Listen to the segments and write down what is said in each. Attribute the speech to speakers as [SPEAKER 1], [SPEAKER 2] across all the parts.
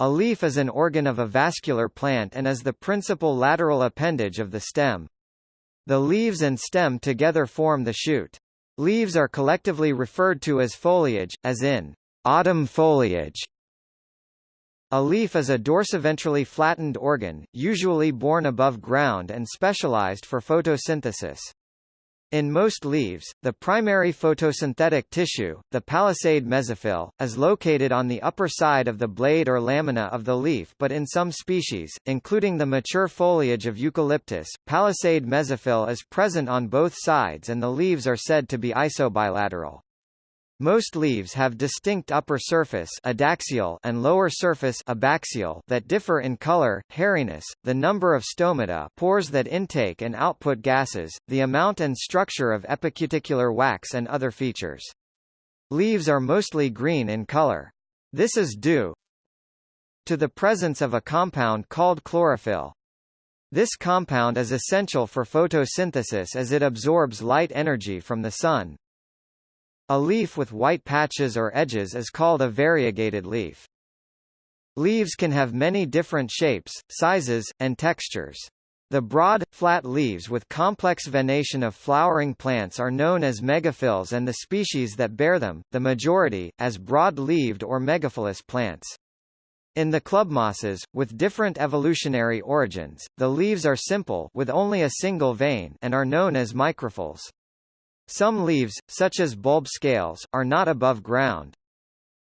[SPEAKER 1] A leaf is an organ of a vascular plant and is the principal lateral appendage of the stem. The leaves and stem together form the shoot. Leaves are collectively referred to as foliage, as in autumn foliage. A leaf is a dorsiventrally flattened organ, usually borne above ground and specialized for photosynthesis. In most leaves, the primary photosynthetic tissue, the palisade mesophyll, is located on the upper side of the blade or lamina of the leaf but in some species, including the mature foliage of eucalyptus, palisade mesophyll is present on both sides and the leaves are said to be isobilateral. Most leaves have distinct upper surface adaxial and lower surface abaxial that differ in color, hairiness, the number of stomata pores that intake and output gases, the amount and structure of epicuticular wax and other features. Leaves are mostly green in color. This is due to the presence of a compound called chlorophyll. This compound is essential for photosynthesis as it absorbs light energy from the sun. A leaf with white patches or edges is called a variegated leaf. Leaves can have many different shapes, sizes, and textures. The broad, flat leaves with complex venation of flowering plants are known as megaphylls and the species that bear them, the majority, as broad-leaved or megaphyllous plants. In the clubmosses, with different evolutionary origins, the leaves are simple with only a single vein and are known as microphylls. Some leaves, such as bulb scales, are not above ground.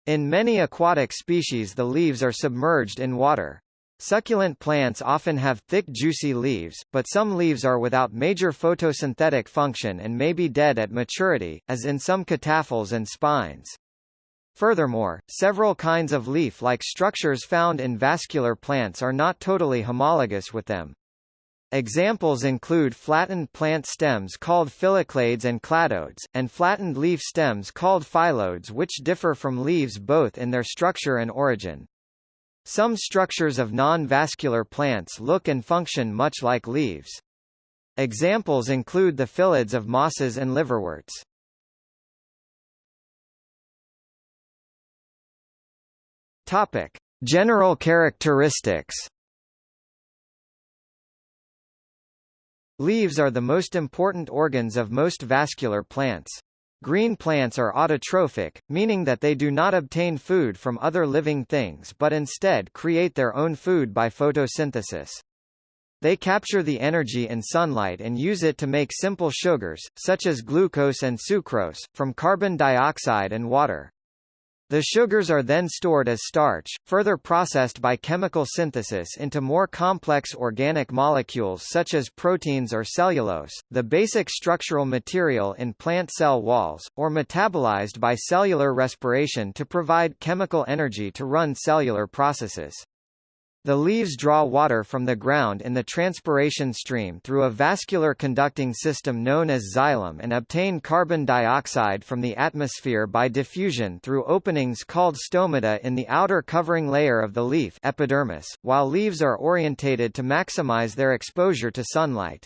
[SPEAKER 1] In many aquatic species the leaves are submerged in water. Succulent plants often have thick juicy leaves, but some leaves are without major photosynthetic function and may be dead at maturity, as in some cataphylls and spines. Furthermore, several kinds of leaf-like structures found in vascular plants are not totally homologous with them. Examples include flattened plant stems called phylloclades and cladodes, and flattened leaf stems called phyllodes which differ from leaves both in their structure and origin. Some structures of non-vascular plants look and function much like leaves. Examples include the phyllodes of mosses and liverworts. Topic: General characteristics Leaves are the most important organs of most vascular plants. Green plants are autotrophic, meaning that they do not obtain food from other living things but instead create their own food by photosynthesis. They capture the energy in sunlight and use it to make simple sugars, such as glucose and sucrose, from carbon dioxide and water. The sugars are then stored as starch, further processed by chemical synthesis into more complex organic molecules such as proteins or cellulose, the basic structural material in plant cell walls, or metabolized by cellular respiration to provide chemical energy to run cellular processes. The leaves draw water from the ground in the transpiration stream through a vascular conducting system known as xylem and obtain carbon dioxide from the atmosphere by diffusion through openings called stomata in the outer covering layer of the leaf epidermis, while leaves are orientated to maximize their exposure to sunlight.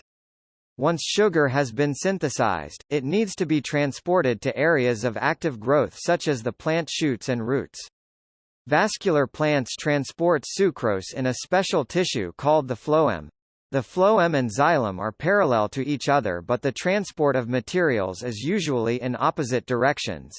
[SPEAKER 1] Once sugar has been synthesized, it needs to be transported to areas of active growth such as the plant shoots and roots. Vascular plants transport sucrose in a special tissue called the phloem. The phloem and xylem are parallel to each other but the transport of materials is usually in opposite directions.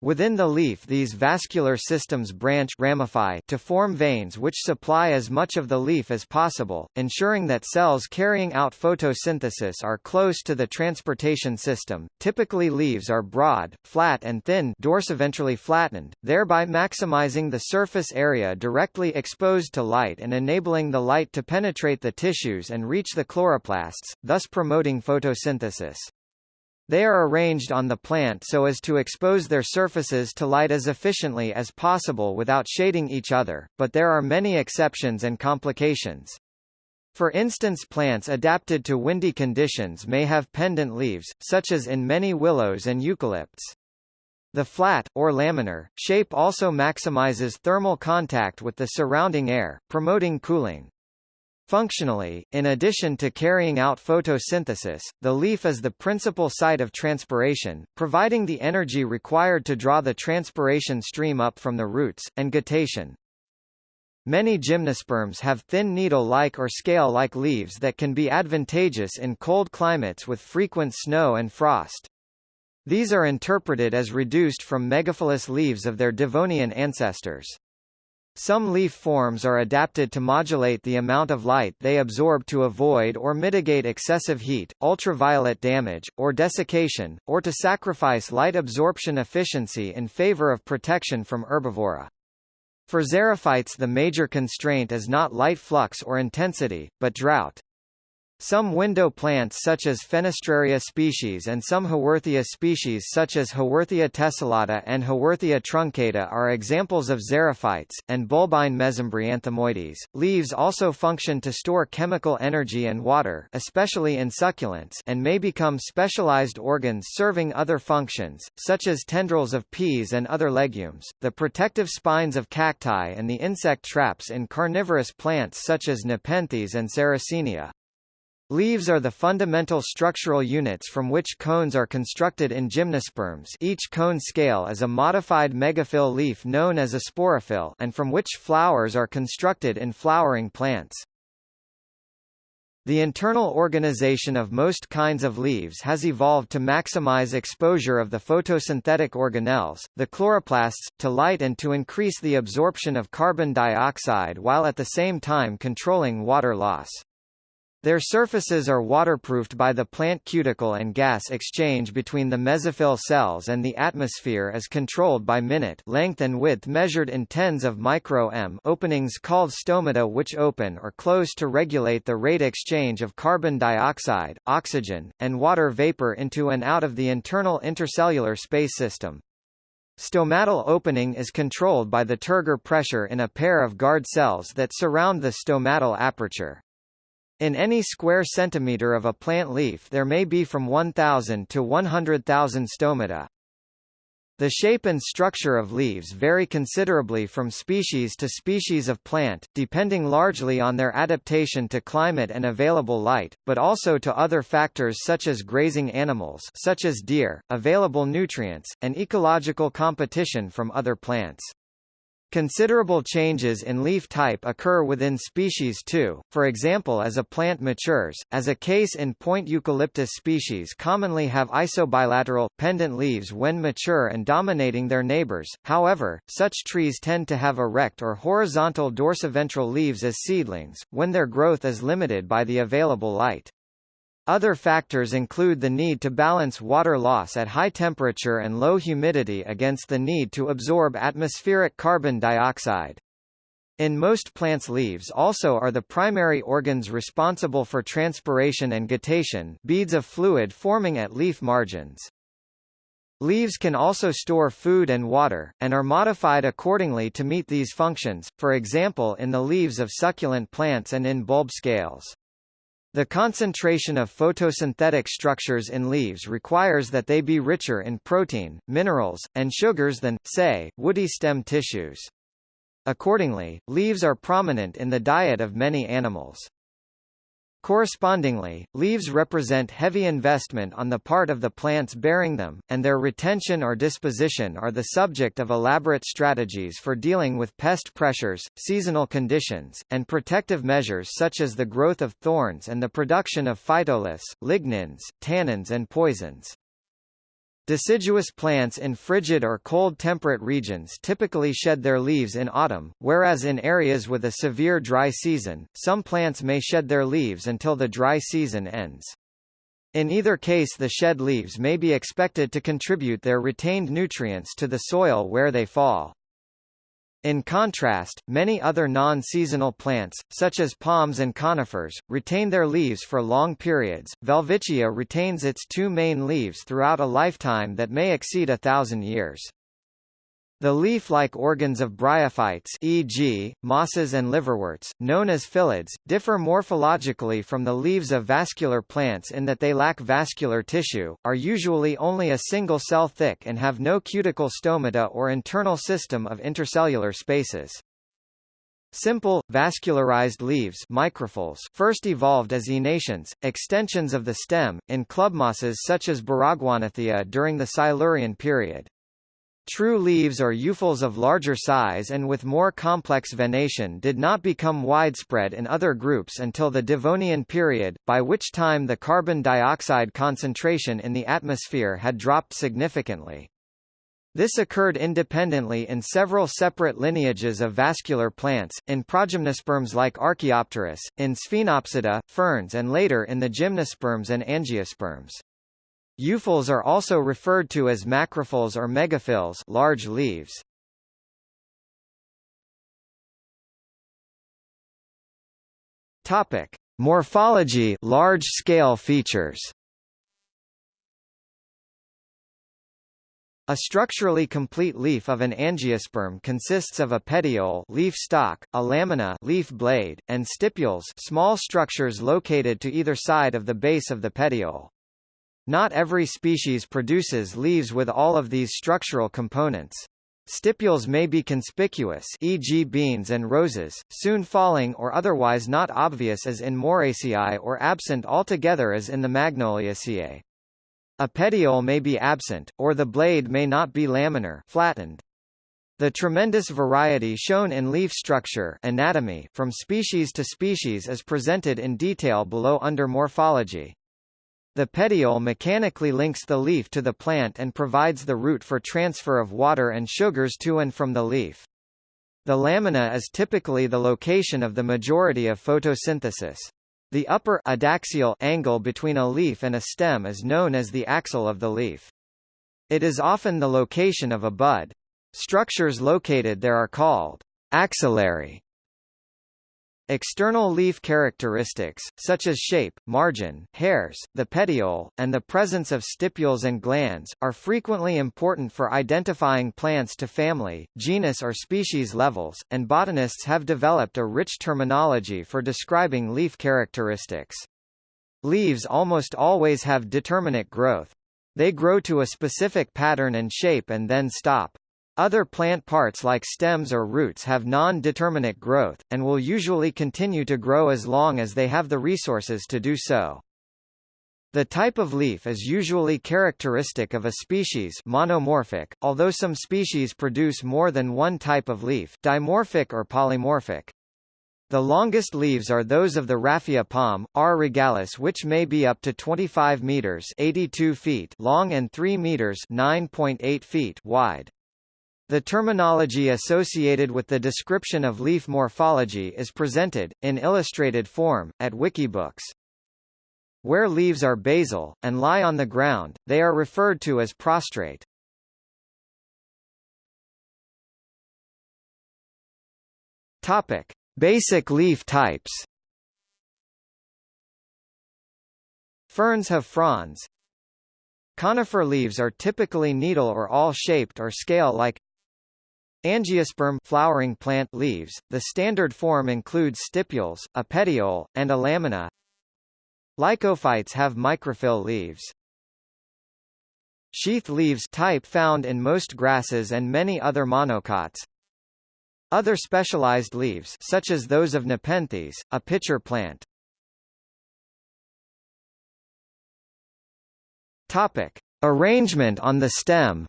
[SPEAKER 1] Within the leaf these vascular systems branch ramify to form veins which supply as much of the leaf as possible, ensuring that cells carrying out photosynthesis are close to the transportation system. Typically leaves are broad, flat and thin dorsiventrally flattened, thereby maximizing the surface area directly exposed to light and enabling the light to penetrate the tissues and reach the chloroplasts, thus promoting photosynthesis. They are arranged on the plant so as to expose their surfaces to light as efficiently as possible without shading each other, but there are many exceptions and complications. For instance plants adapted to windy conditions may have pendant leaves, such as in many willows and eucalypts. The flat, or laminar, shape also maximizes thermal contact with the surrounding air, promoting cooling. Functionally, in addition to carrying out photosynthesis, the leaf is the principal site of transpiration, providing the energy required to draw the transpiration stream up from the roots, and guttation. Many gymnosperms have thin needle-like or scale-like leaves that can be advantageous in cold climates with frequent snow and frost. These are interpreted as reduced from megaphyllous leaves of their Devonian ancestors. Some leaf forms are adapted to modulate the amount of light they absorb to avoid or mitigate excessive heat, ultraviolet damage, or desiccation, or to sacrifice light absorption efficiency in favor of protection from herbivory. For xerophytes the major constraint is not light flux or intensity, but drought. Some window plants such as Fenestraria species and some Haworthia species such as Haworthia tessellata and Haworthia truncata are examples of xerophytes, and bulbine mesembryanthemoides. Leaves also function to store chemical energy and water especially in succulents and may become specialized organs serving other functions, such as tendrils of peas and other legumes, the protective spines of cacti and the insect traps in carnivorous plants such as Nepenthes and Sarracenia. Leaves are the fundamental structural units from which cones are constructed in gymnosperms each cone scale is a modified megaphyll leaf known as a sporophyll and from which flowers are constructed in flowering plants. The internal organization of most kinds of leaves has evolved to maximize exposure of the photosynthetic organelles, the chloroplasts, to light and to increase the absorption of carbon dioxide while at the same time controlling water loss. Their surfaces are waterproofed by the plant cuticle and gas exchange between the mesophyll cells and the atmosphere is controlled by minute length and width measured in tens of micro m openings called stomata which open or close to regulate the rate exchange of carbon dioxide, oxygen, and water vapor into and out of the internal intercellular space system. Stomatal opening is controlled by the turgor pressure in a pair of guard cells that surround the stomatal aperture. In any square centimeter of a plant leaf there may be from 1,000 to 100,000 stomata. The shape and structure of leaves vary considerably from species to species of plant, depending largely on their adaptation to climate and available light, but also to other factors such as grazing animals such as deer, available nutrients, and ecological competition from other plants. Considerable changes in leaf type occur within species too, for example as a plant matures, as a case in point eucalyptus species commonly have isobilateral, pendant leaves when mature and dominating their neighbors, however, such trees tend to have erect or horizontal dorsiventral leaves as seedlings, when their growth is limited by the available light. Other factors include the need to balance water loss at high temperature and low humidity against the need to absorb atmospheric carbon dioxide. In most plants leaves also are the primary organs responsible for transpiration and guttation beads of fluid forming at leaf margins. Leaves can also store food and water, and are modified accordingly to meet these functions, for example in the leaves of succulent plants and in bulb scales. The concentration of photosynthetic structures in leaves requires that they be richer in protein, minerals, and sugars than, say, woody stem tissues. Accordingly, leaves are prominent in the diet of many animals. Correspondingly, leaves represent heavy investment on the part of the plants bearing them, and their retention or disposition are the subject of elaborate strategies for dealing with pest pressures, seasonal conditions, and protective measures such as the growth of thorns and the production of phytoliths, lignins, tannins and poisons. Deciduous plants in frigid or cold temperate regions typically shed their leaves in autumn, whereas in areas with a severe dry season, some plants may shed their leaves until the dry season ends. In either case the shed leaves may be expected to contribute their retained nutrients to the soil where they fall. In contrast, many other non-seasonal plants, such as palms and conifers, retain their leaves for long periods. Welwitschia retains its two main leaves throughout a lifetime that may exceed a thousand years. The leaf-like organs of bryophytes e.g., mosses and liverworts, known as phyllids, differ morphologically from the leaves of vascular plants in that they lack vascular tissue, are usually only a single cell thick and have no cuticle stomata or internal system of intercellular spaces. Simple, vascularized leaves microphylls first evolved as enations, extensions of the stem, in clubmosses such as Baragwanathia during the Silurian period. True leaves or euphylls of larger size and with more complex venation did not become widespread in other groups until the Devonian period, by which time the carbon dioxide concentration in the atmosphere had dropped significantly. This occurred independently in several separate lineages of vascular plants, in progymnosperms like Archaeopteris, in Sphenopsida, ferns and later in the gymnosperms and angiosperms. Euphylls are also referred to as macrophylls or megaphylls large leaves. Topic: Morphology large-scale features. A structurally complete leaf of an angiosperm consists of a petiole leaf stalk, a lamina leaf blade, and stipules small structures located to either side of the base of the petiole. Not every species produces leaves with all of these structural components. Stipules may be conspicuous e.g. beans and roses, soon falling or otherwise not obvious as in Moraceae or absent altogether as in the Magnoliaceae. A petiole may be absent, or the blade may not be laminar flattened. The tremendous variety shown in leaf structure anatomy from species to species is presented in detail below under morphology. The petiole mechanically links the leaf to the plant and provides the route for transfer of water and sugars to and from the leaf. The lamina is typically the location of the majority of photosynthesis. The upper adaxial angle between a leaf and a stem is known as the axil of the leaf. It is often the location of a bud. Structures located there are called axillary External leaf characteristics, such as shape, margin, hairs, the petiole, and the presence of stipules and glands, are frequently important for identifying plants to family, genus or species levels, and botanists have developed a rich terminology for describing leaf characteristics. Leaves almost always have determinate growth. They grow to a specific pattern and shape and then stop. Other plant parts like stems or roots have non-determinate growth, and will usually continue to grow as long as they have the resources to do so. The type of leaf is usually characteristic of a species monomorphic, although some species produce more than one type of leaf dimorphic or polymorphic. The longest leaves are those of the raffia palm, R. regalis which may be up to 25 meters 82 feet long and 3 meters 9.8 feet wide. The terminology associated with the description of leaf morphology is presented, in illustrated form, at Wikibooks. Where leaves are basal, and lie on the ground, they are referred to as prostrate. Topic. Basic leaf types Ferns have fronds. Conifer leaves are typically needle or awl-shaped or scale-like Angiosperm flowering plant leaves, the standard form includes stipules, a petiole, and a lamina. Lycophytes have microphyll leaves. Sheath leaves type found in most grasses and many other monocots. Other specialized leaves such as those of Nepenthes, a pitcher plant. Topic: Arrangement on the stem.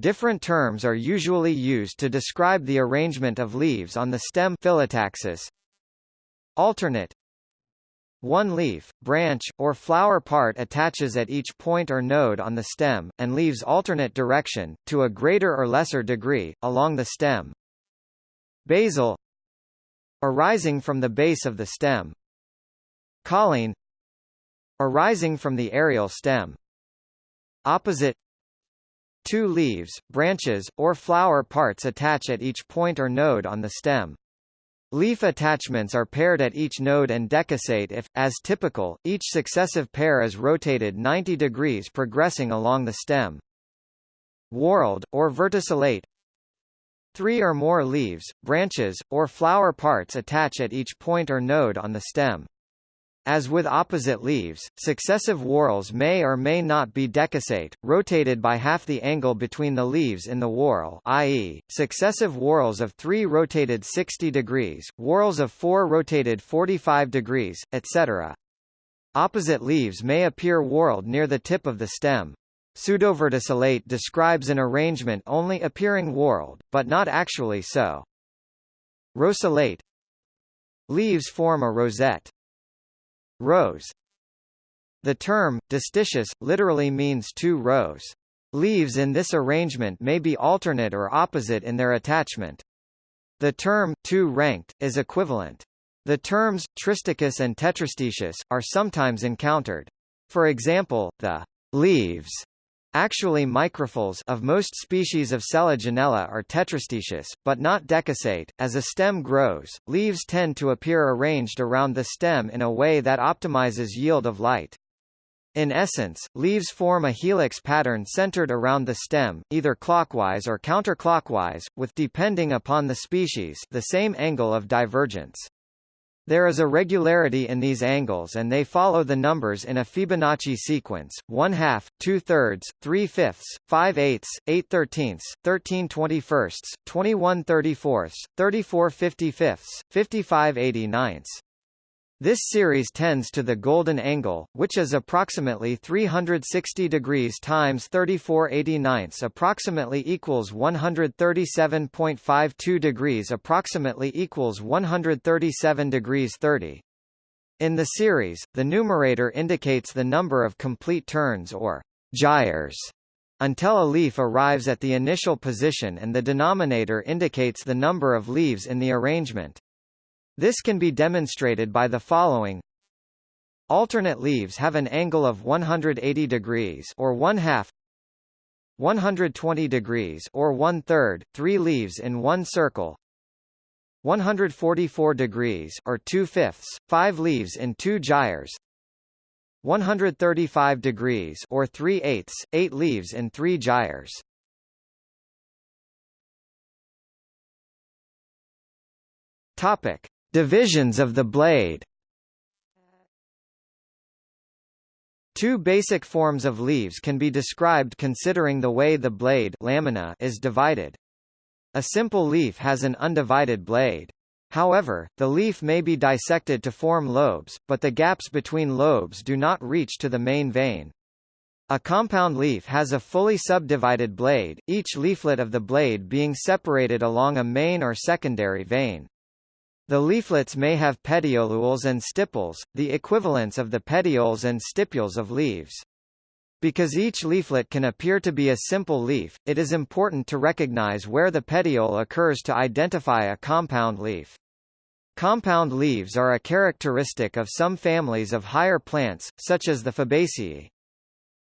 [SPEAKER 1] Different terms are usually used to describe the arrangement of leaves on the stem phyllotaxis. Alternate one leaf, branch, or flower part attaches at each point or node on the stem, and leaves alternate direction, to a greater or lesser degree, along the stem. Basal Arising from the base of the stem. Cauline Arising from the aerial stem. Opposite Two leaves, branches, or flower parts attach at each point or node on the stem. Leaf attachments are paired at each node and decussate if, as typical, each successive pair is rotated 90 degrees progressing along the stem. Whorled, or verticillate Three or more leaves, branches, or flower parts attach at each point or node on the stem. As with opposite leaves, successive whorls may or may not be decussate, rotated by half the angle between the leaves in the whorl i.e., successive whorls of 3 rotated 60 degrees, whorls of 4 rotated 45 degrees, etc. Opposite leaves may appear whorled near the tip of the stem. Pseudoverticillate describes an arrangement only appearing whorled, but not actually so. Rosulate Leaves form a rosette. Rose The term, distichous, literally means two rows. Leaves in this arrangement may be alternate or opposite in their attachment. The term, two-ranked, is equivalent. The terms, tristichous and tetrastichous, are sometimes encountered. For example, the leaves Actually microphylls of most species of Selaginella are tetrastichous, but not decussate. As a stem grows, leaves tend to appear arranged around the stem in a way that optimizes yield of light. In essence, leaves form a helix pattern centered around the stem, either clockwise or counterclockwise, with depending upon the species the same angle of divergence. There is a regularity in these angles and they follow the numbers in a Fibonacci sequence, 1 half, 2 thirds, 3 fifths, 5 eighths, 8 thirteenths, 13 twenty-firsts, 21 thirty-fourths, 34 fifty-fifths, 55 eighty-ninths. This series tends to the golden angle, which is approximately 360 degrees times 3489 approximately equals 137.52 degrees approximately equals 137 degrees 30. In the series, the numerator indicates the number of complete turns or gyres until a leaf arrives at the initial position and the denominator indicates the number of leaves in the arrangement. This can be demonstrated by the following. Alternate leaves have an angle of 180 degrees or 1 half 120 degrees or 1 third, 3 leaves in one circle 144 degrees or 2 fifths, 5 leaves in two gyres 135 degrees or 3 eighths, 8 leaves in three gyres Topic Divisions of the blade Two basic forms of leaves can be described considering the way the blade lamina is divided. A simple leaf has an undivided blade. However, the leaf may be dissected to form lobes, but the gaps between lobes do not reach to the main vein. A compound leaf has a fully subdivided blade, each leaflet of the blade being separated along a main or secondary vein. The leaflets may have petiolules and stipules, the equivalents of the petioles and stipules of leaves. Because each leaflet can appear to be a simple leaf, it is important to recognize where the petiole occurs to identify a compound leaf. Compound leaves are a characteristic of some families of higher plants, such as the Fabaceae.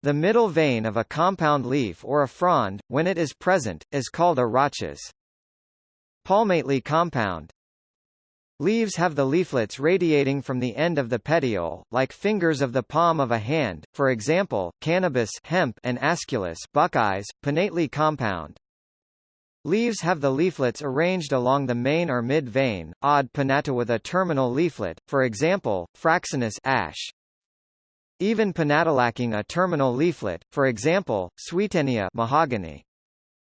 [SPEAKER 1] The middle vein of a compound leaf or a frond, when it is present, is called a rachis. Palmately compound, Leaves have the leaflets radiating from the end of the petiole, like fingers of the palm of a hand, for example, cannabis hemp and Aesculus buckeyes, pinnately compound. Leaves have the leaflets arranged along the main or mid vein, odd pinnata with a terminal leaflet, for example, Fraxinus ash. Even pinnata lacking a terminal leaflet, for example, Swietenia mahogany.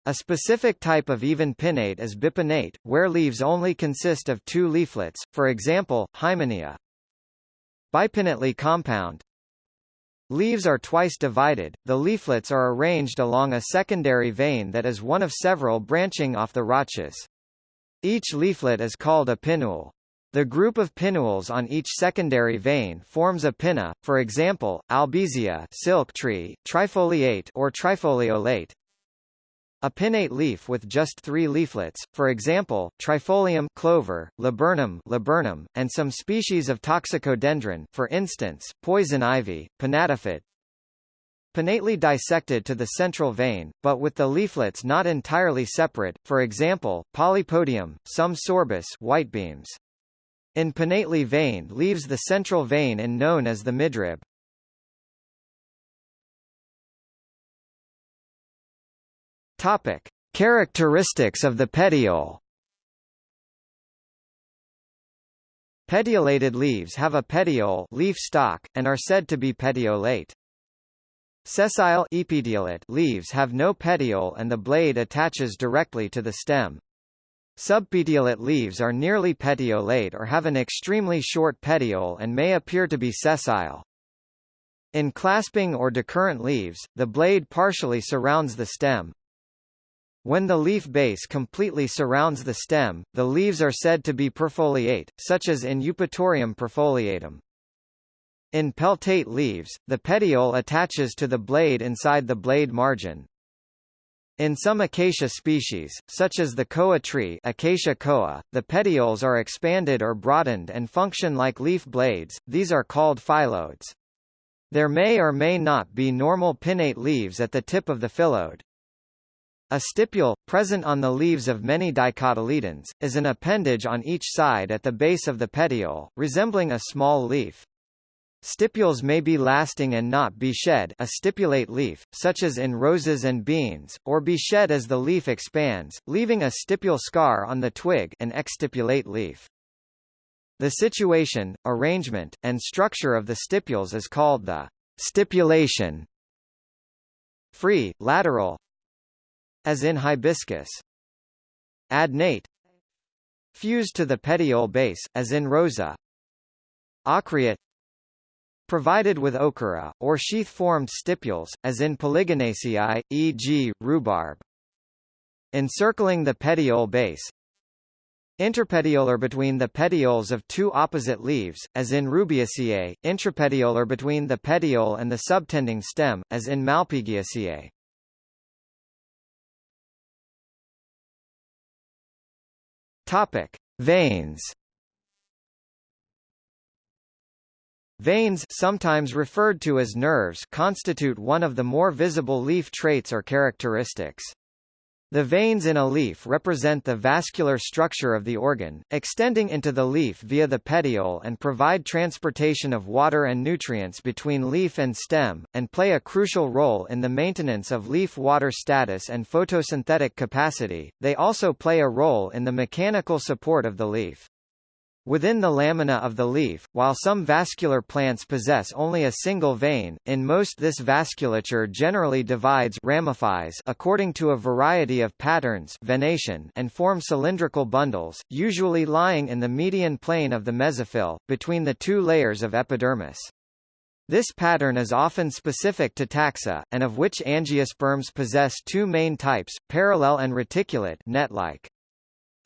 [SPEAKER 1] A specific type of even pinnate is bipinnate, where leaves only consist of two leaflets, for example, Hymenaea. Bipinnately compound Leaves are twice divided, the leaflets are arranged along a secondary vein that is one of several branching off the rachis. Each leaflet is called a pinnule. The group of pinnules on each secondary vein forms a pinna, for example, albizia silk tree, trifoliate or trifoliolate, a pinnate leaf with just three leaflets, for example, Trifolium clover, laburnum, laburnum, and some species of toxicodendron, for instance, poison ivy, pinnatifid. Pinnately dissected to the central vein, but with the leaflets not entirely separate, for example, Polypodium, some sorbus whitebeams. In pinnately vein leaves the central vein and known as the midrib. Topic: Characteristics of the petiole. Petiolated leaves have a petiole leaf stalk, and are said to be petiolate. Sessile epetiolate leaves have no petiole and the blade attaches directly to the stem. Subpetiolate leaves are nearly petiolate or have an extremely short petiole and may appear to be sessile. In clasping or decurrent leaves, the blade partially surrounds the stem. When the leaf base completely surrounds the stem, the leaves are said to be perfoliate, such as in Eupatorium perfoliatum. In peltate leaves, the petiole attaches to the blade inside the blade margin. In some acacia species, such as the koa tree Acacia koa, the petioles are expanded or broadened and function like leaf blades, these are called phyllodes. There may or may not be normal pinnate leaves at the tip of the phyllodes. A stipule, present on the leaves of many dicotyledons, is an appendage on each side at the base of the petiole, resembling a small leaf. Stipules may be lasting and not be shed a stipulate leaf, such as in roses and beans, or be shed as the leaf expands, leaving a stipule scar on the twig an exstipulate leaf. The situation, arrangement, and structure of the stipules is called the stipulation. Free, lateral as in hibiscus. Adnate fused to the petiole base, as in rosa. Ochreate provided with ochrea, or sheath-formed stipules, as in Polygonaceae, e.g., rhubarb. Encircling the petiole base Interpetiolar between the petioles of two opposite leaves, as in Rubiaceae, intrapetiolar between the petiole and the subtending stem, as in Malpighiaceae. Topic: Veins Veins sometimes referred to as nerves constitute one of the more visible leaf traits or characteristics. The veins in a leaf represent the vascular structure of the organ, extending into the leaf via the petiole and provide transportation of water and nutrients between leaf and stem, and play a crucial role in the maintenance of leaf water status and photosynthetic capacity. They also play a role in the mechanical support of the leaf. Within the lamina of the leaf, while some vascular plants possess only a single vein, in most this vasculature generally divides ramifies according to a variety of patterns venation and form cylindrical bundles, usually lying in the median plane of the mesophyll, between the two layers of epidermis. This pattern is often specific to taxa, and of which angiosperms possess two main types, parallel and reticulate net-like.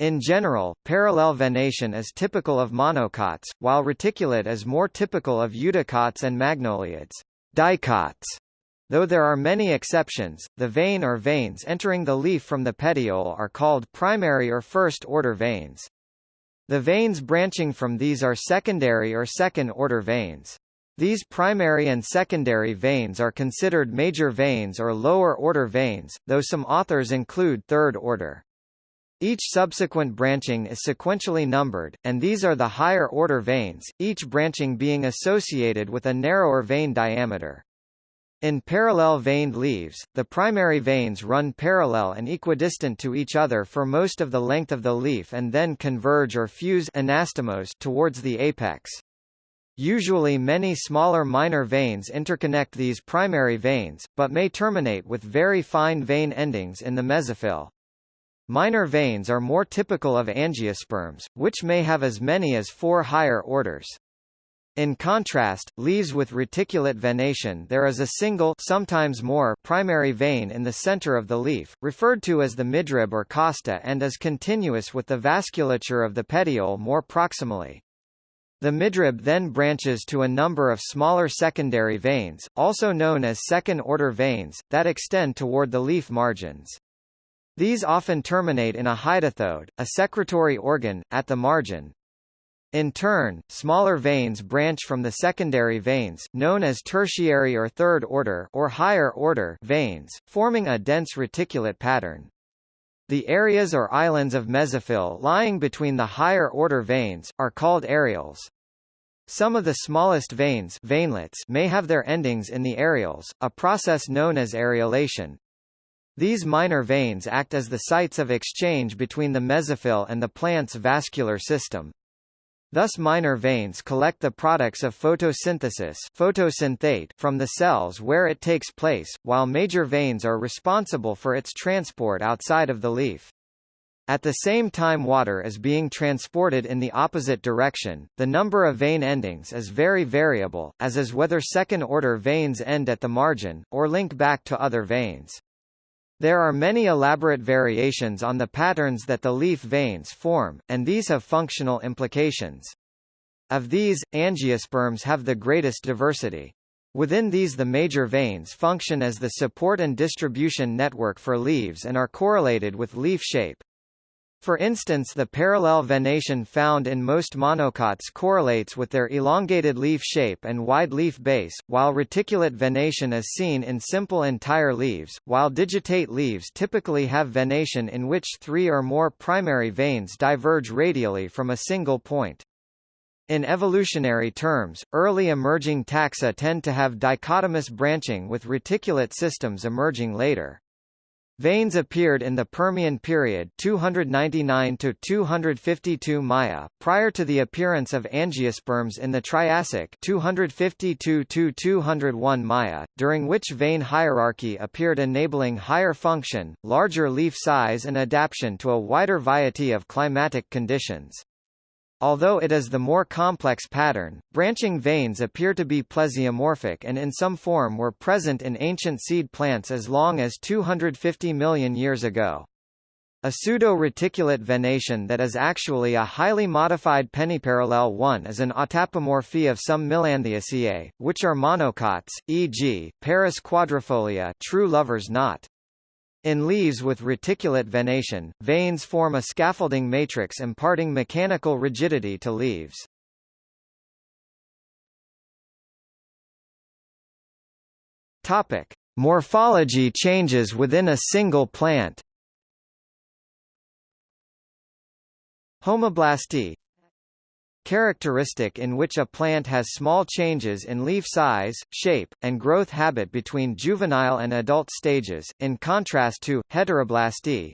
[SPEAKER 1] In general, parallel venation is typical of monocots, while reticulate is more typical of eudicots and magnoliids dicots. Though there are many exceptions, the vein or veins entering the leaf from the petiole are called primary or first-order veins. The veins branching from these are secondary or second-order veins. These primary and secondary veins are considered major veins or lower-order veins, though some authors include third-order. Each subsequent branching is sequentially numbered, and these are the higher-order veins, each branching being associated with a narrower vein diameter. In parallel veined leaves, the primary veins run parallel and equidistant to each other for most of the length of the leaf and then converge or fuse anastomose towards the apex. Usually many smaller minor veins interconnect these primary veins, but may terminate with very fine vein endings in the mesophyll. Minor veins are more typical of angiosperms, which may have as many as four higher orders. In contrast, leaves with reticulate venation there is a single sometimes more primary vein in the center of the leaf, referred to as the midrib or costa and is continuous with the vasculature of the petiole more proximally. The midrib then branches to a number of smaller secondary veins, also known as second-order veins, that extend toward the leaf margins. These often terminate in a hydathode, a secretory organ, at the margin. In turn, smaller veins branch from the secondary veins, known as tertiary or third order or higher order veins, forming a dense reticulate pattern. The areas or islands of mesophyll lying between the higher order veins, are called areoles. Some of the smallest veins veinlets may have their endings in the areoles, a process known as areolation. These minor veins act as the sites of exchange between the mesophyll and the plant's vascular system. Thus minor veins collect the products of photosynthesis photosynthate from the cells where it takes place, while major veins are responsible for its transport outside of the leaf. At the same time water is being transported in the opposite direction, the number of vein endings is very variable, as is whether second-order veins end at the margin, or link back to other veins. There are many elaborate variations on the patterns that the leaf veins form, and these have functional implications. Of these, angiosperms have the greatest diversity. Within these the major veins function as the support and distribution network for leaves and are correlated with leaf shape. For instance the parallel venation found in most monocots correlates with their elongated leaf shape and wide leaf base, while reticulate venation is seen in simple entire leaves, while digitate leaves typically have venation in which three or more primary veins diverge radially from a single point. In evolutionary terms, early emerging taxa tend to have dichotomous branching with reticulate systems emerging later. Veins appeared in the Permian period 299 to 252 Maya, prior to the appearance of angiosperms in the Triassic 252 to 201 Maya, during which vein hierarchy appeared enabling higher function, larger leaf size and adaptation to a wider variety of climatic conditions. Although it is the more complex pattern, branching veins appear to be plesiomorphic and in some form were present in ancient seed plants as long as 250 million years ago. A pseudo-reticulate venation that is actually a highly modified penniparallel one is an autapomorphy of some Melanthiaceae, which are monocots, e.g., Paris quadrifolia true lover's knot. In leaves with reticulate venation, veins form a scaffolding matrix imparting mechanical rigidity to leaves. Topic: Morphology changes within a single plant. Homoblasty characteristic in which a plant has small changes in leaf size, shape, and growth habit between juvenile and adult stages, in contrast to, heteroblasty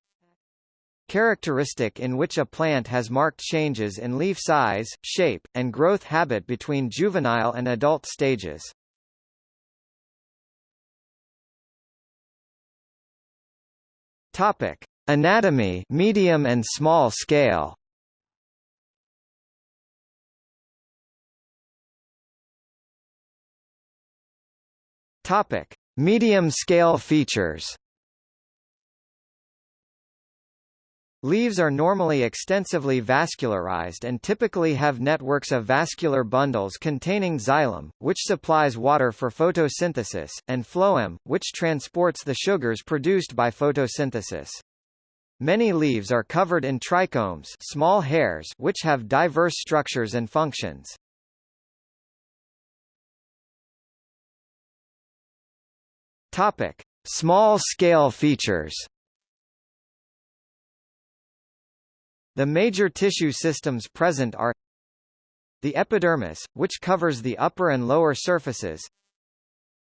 [SPEAKER 1] characteristic in which a plant has marked changes in leaf size, shape, and growth habit between juvenile and adult stages. Topic: Anatomy, medium and small scale. Topic: Medium-scale features. Leaves are normally extensively vascularized and typically have networks of vascular bundles containing xylem, which supplies water for photosynthesis, and phloem, which transports the sugars produced by photosynthesis. Many leaves are covered in trichomes small hairs which have diverse structures and functions. Topic: Small-scale features. The major tissue systems present are the epidermis, which covers the upper and lower surfaces,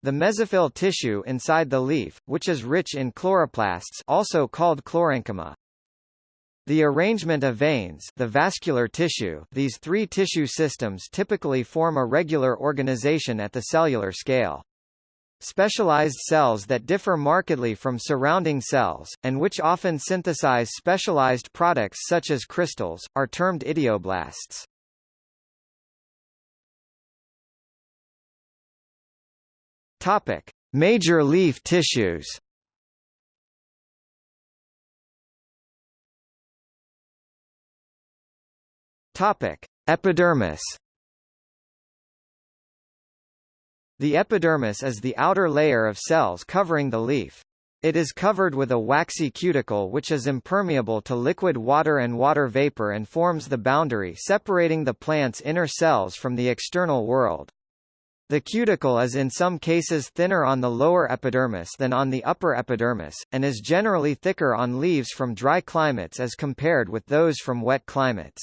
[SPEAKER 1] the mesophyll tissue inside the leaf, which is rich in chloroplasts also called chlorenchyma. The arrangement of veins the vascular tissue these three tissue systems typically form a regular organization at the cellular scale. Specialized cells that differ markedly from surrounding cells, and which often synthesize specialized products such as crystals, are termed idioblasts. Topic: Major leaf tissues. Topic: Epidermis. The epidermis is the outer layer of cells covering the leaf. It is covered with a waxy cuticle which is impermeable to liquid water and water vapor and forms the boundary separating the plant's inner cells from the external world. The cuticle is in some cases thinner on the lower epidermis than on the upper epidermis, and is generally thicker on leaves from dry climates as compared with those from wet climates.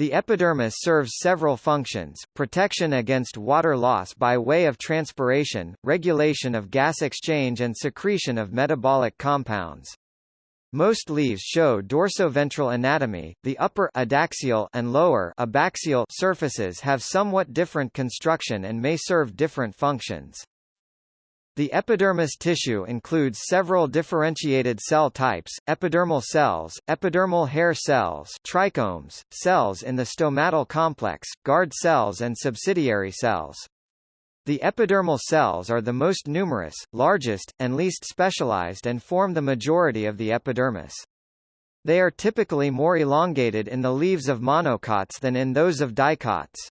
[SPEAKER 1] The epidermis serves several functions, protection against water loss by way of transpiration, regulation of gas exchange and secretion of metabolic compounds. Most leaves show dorsoventral anatomy. The upper adaxial and lower abaxial surfaces have somewhat different construction and may serve different functions. The epidermis tissue includes several differentiated cell types, epidermal cells, epidermal hair cells trichomes, cells in the stomatal complex, guard cells and subsidiary cells. The epidermal cells are the most numerous, largest, and least specialized and form the majority of the epidermis. They are typically more elongated in the leaves of monocots than in those of dicots.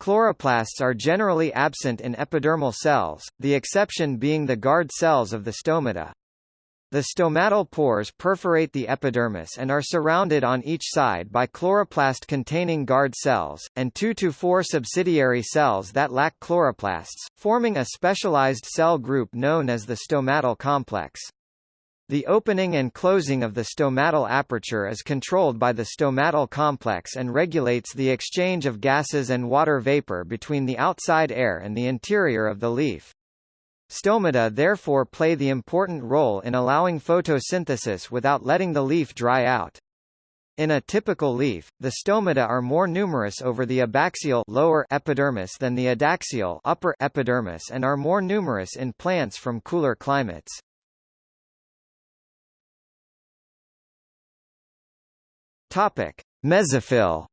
[SPEAKER 1] Chloroplasts are generally absent in epidermal cells, the exception being the guard cells of the stomata. The stomatal pores perforate the epidermis and are surrounded on each side by chloroplast-containing guard cells, and 2 to 4 subsidiary cells that lack chloroplasts, forming a specialized cell group known as the stomatal complex. The opening and closing of the stomatal aperture is controlled by the stomatal complex and regulates the exchange of gases and water vapor between the outside air and the interior of the leaf. Stomata therefore play the important role in allowing photosynthesis without letting the leaf dry out. In a typical leaf, the stomata are more numerous over the abaxial lower epidermis than the adaxial upper epidermis and are more numerous in plants from cooler climates. Topic: Mesophyll.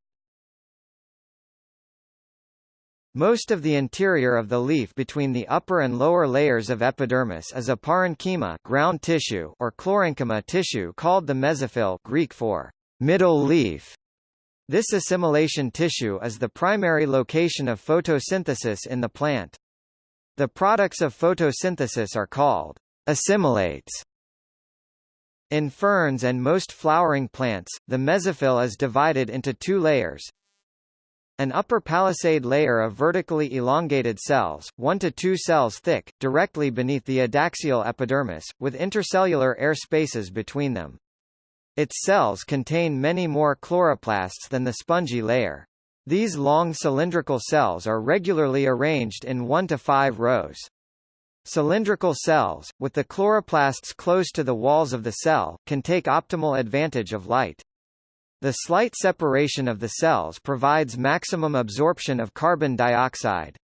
[SPEAKER 1] Most of the interior of the leaf between the upper and lower layers of epidermis is a parenchyma ground tissue or chlorenchyma tissue called the mesophyll Greek for middle leaf. This assimilation tissue is the primary location of photosynthesis in the plant. The products of photosynthesis are called assimilates in ferns and most flowering plants, the mesophyll is divided into two layers. An upper palisade layer of vertically elongated cells, 1 to 2 cells thick, directly beneath the adaxial epidermis, with intercellular air spaces between them. Its cells contain many more chloroplasts than the spongy layer. These long cylindrical cells are regularly arranged in 1 to 5 rows. Cylindrical cells, with the chloroplasts close to the walls of the cell, can take optimal advantage of light. The slight separation of the cells provides maximum absorption of carbon dioxide.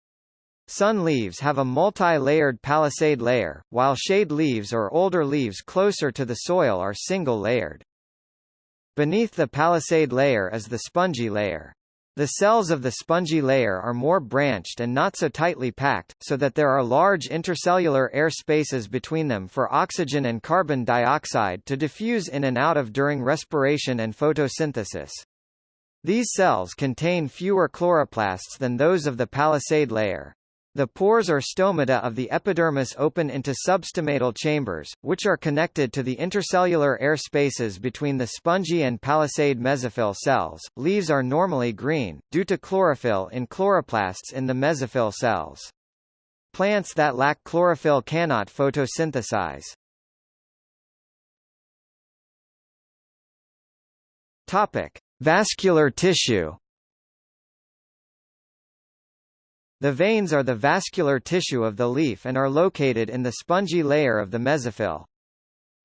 [SPEAKER 1] Sun leaves have a multi-layered palisade layer, while shade leaves or older leaves closer to the soil are single-layered. Beneath the palisade layer is the spongy layer. The cells of the spongy layer are more branched and not so tightly packed, so that there are large intercellular air spaces between them for oxygen and carbon dioxide to diffuse in and out of during respiration and photosynthesis. These cells contain fewer chloroplasts than those of the palisade layer. The pores or stomata of the epidermis open into substomatal chambers, which are connected to the intercellular air spaces between the spongy and palisade mesophyll cells. Leaves are normally green, due to chlorophyll in chloroplasts in the mesophyll cells. Plants that lack chlorophyll cannot photosynthesize. Topic: Vascular tissue. The veins are the vascular tissue of the leaf and are located in the spongy layer of the mesophyll.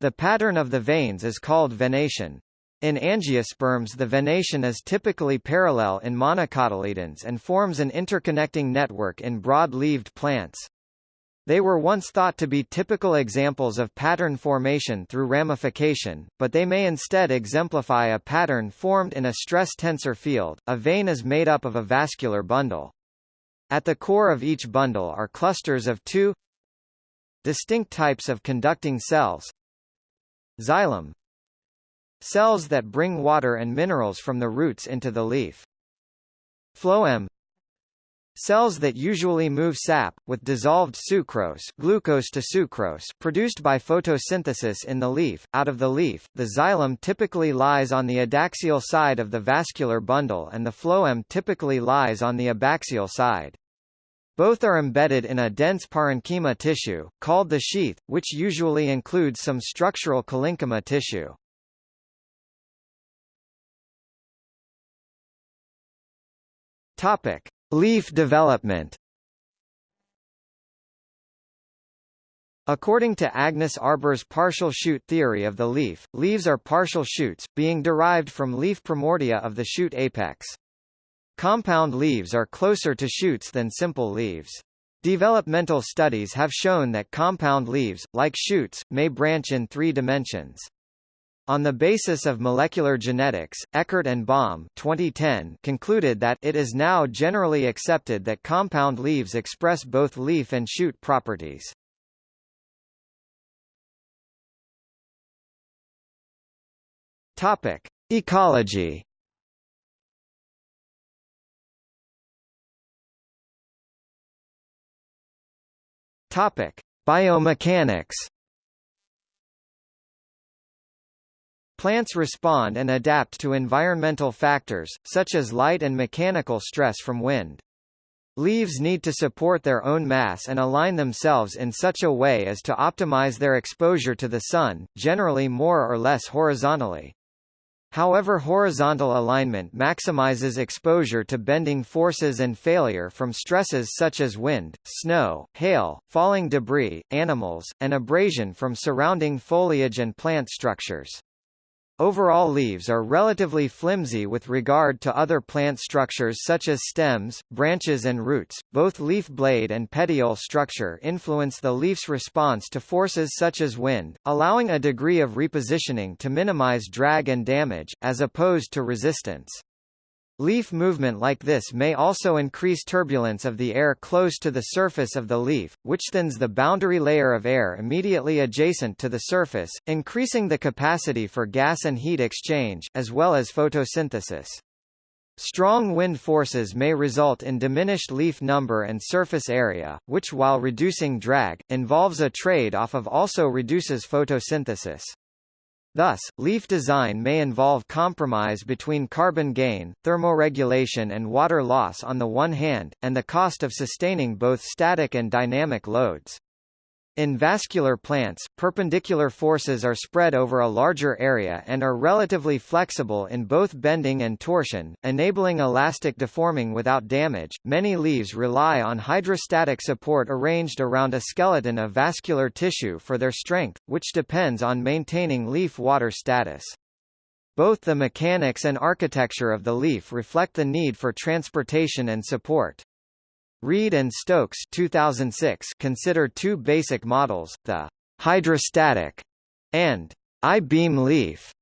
[SPEAKER 1] The pattern of the veins is called venation. In angiosperms the venation is typically parallel in monocotyledons and forms an interconnecting network in broad-leaved plants. They were once thought to be typical examples of pattern formation through ramification, but they may instead exemplify a pattern formed in a stress tensor field. A vein is made up of a vascular bundle. At the core of each bundle are clusters of two distinct types of conducting cells. Xylem cells that bring water and minerals from the roots into the leaf. Phloem cells that usually move sap, with dissolved sucrose, glucose to sucrose produced by photosynthesis in the leaf, out of the leaf. The xylem typically lies on the adaxial side of the vascular bundle and the phloem typically lies on the abaxial side. Both are embedded in a dense parenchyma tissue, called the sheath, which usually includes some structural collenchyma tissue. Topic: Leaf development. According to Agnes Arber's partial shoot theory of the leaf, leaves are partial shoots, being derived from leaf primordia of the shoot apex. Compound leaves are closer to shoots than simple leaves. Developmental studies have shown that compound leaves, like shoots, may branch in three dimensions. On the basis of molecular genetics, Eckardt and Baum 2010 concluded that it is now generally accepted that compound leaves express both leaf and shoot properties. Topic: Ecology Topic: Biomechanics. Plants respond and adapt to environmental factors, such as light and mechanical stress from wind. Leaves need to support their own mass and align themselves in such a way as to optimize their exposure to the sun, generally more or less horizontally. However horizontal alignment maximizes exposure to bending forces and failure from stresses such as wind, snow, hail, falling debris, animals, and abrasion from surrounding foliage and plant structures. Overall leaves are relatively flimsy with regard to other plant structures such as stems, branches and roots. Both leaf blade and petiole structure influence the leaf's response to forces such as wind, allowing a degree of repositioning to minimize drag and damage, as opposed to resistance. Leaf movement like this may also increase turbulence of the air close to the surface of the leaf, which thins the boundary layer of air immediately adjacent to the surface, increasing the capacity for gas and heat exchange, as well as photosynthesis. Strong wind forces may result in diminished leaf number and surface area, which while reducing drag, involves a trade-off of also reduces photosynthesis. Thus, leaf design may involve compromise between carbon gain, thermoregulation and water loss on the one hand, and the cost of sustaining both static and dynamic loads. In vascular plants, perpendicular forces are spread over a larger area and are relatively flexible in both bending and torsion, enabling elastic deforming without damage. Many leaves rely on hydrostatic support arranged around a skeleton of vascular tissue for their strength, which depends on maintaining leaf water status. Both the mechanics and architecture of the leaf reflect the need for transportation and support. Reed and Stokes 2006 consider two basic models, the hydrostatic and I-beam leaf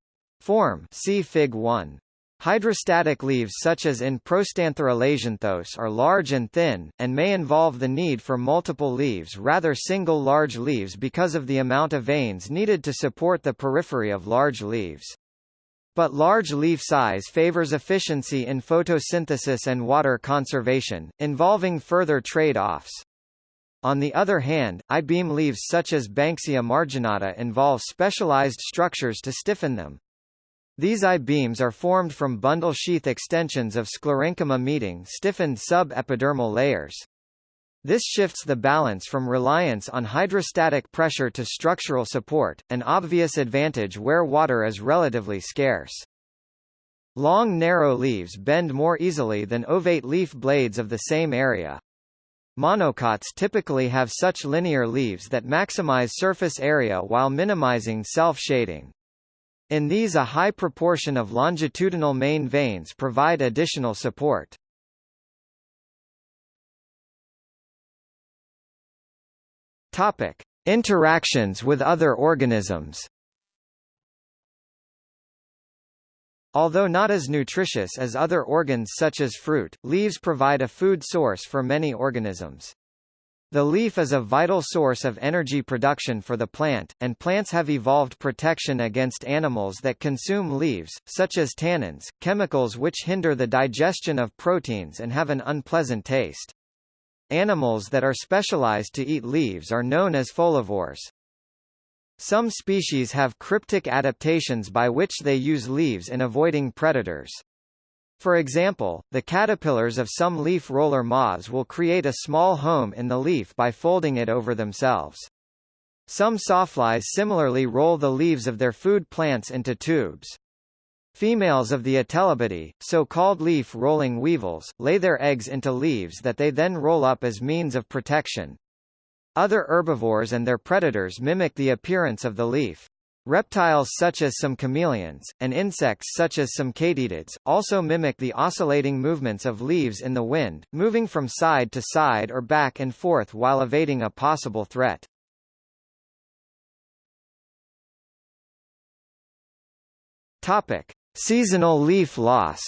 [SPEAKER 1] form see Fig 1. Hydrostatic leaves such as in Prostanthera lasianthus are large and thin, and may involve the need for multiple leaves rather single large leaves because of the amount of veins needed to support the periphery of large leaves. But large leaf size favors efficiency in photosynthesis and water conservation, involving further trade-offs. On the other hand, I-beam leaves such as Banksia marginata involve specialized structures to stiffen them. These I-beams are formed from bundle sheath extensions of sclerenchyma meeting stiffened sub-epidermal layers. This shifts the balance from reliance on hydrostatic pressure to structural support, an obvious advantage where water is relatively scarce. Long narrow leaves bend more easily than ovate leaf blades of the same area. Monocots typically have such linear leaves that maximize surface area while minimizing self-shading. In these a high proportion of longitudinal main veins provide additional support. Topic: Interactions with other organisms. Although not as nutritious as other organs such as fruit, leaves provide a food source for many organisms. The leaf is a vital source of energy production for the plant, and plants have evolved protection against animals that consume leaves, such as tannins, chemicals which hinder the digestion of proteins and have an unpleasant taste. Animals that are specialized to eat leaves are known as folivores. Some species have cryptic adaptations by which they use leaves in avoiding predators. For example, the caterpillars of some leaf roller moths will create a small home in the leaf by folding it over themselves. Some sawflies similarly roll the leaves of their food plants into tubes. Females of the Attelabidae, so-called leaf-rolling weevils, lay their eggs into leaves that they then roll up as means of protection. Other herbivores and their predators mimic the appearance of the leaf. Reptiles such as some chameleons, and insects such as some katydids, also mimic the oscillating movements of leaves in the wind, moving from side to side or back and forth while evading a possible threat. Topic: Seasonal leaf loss.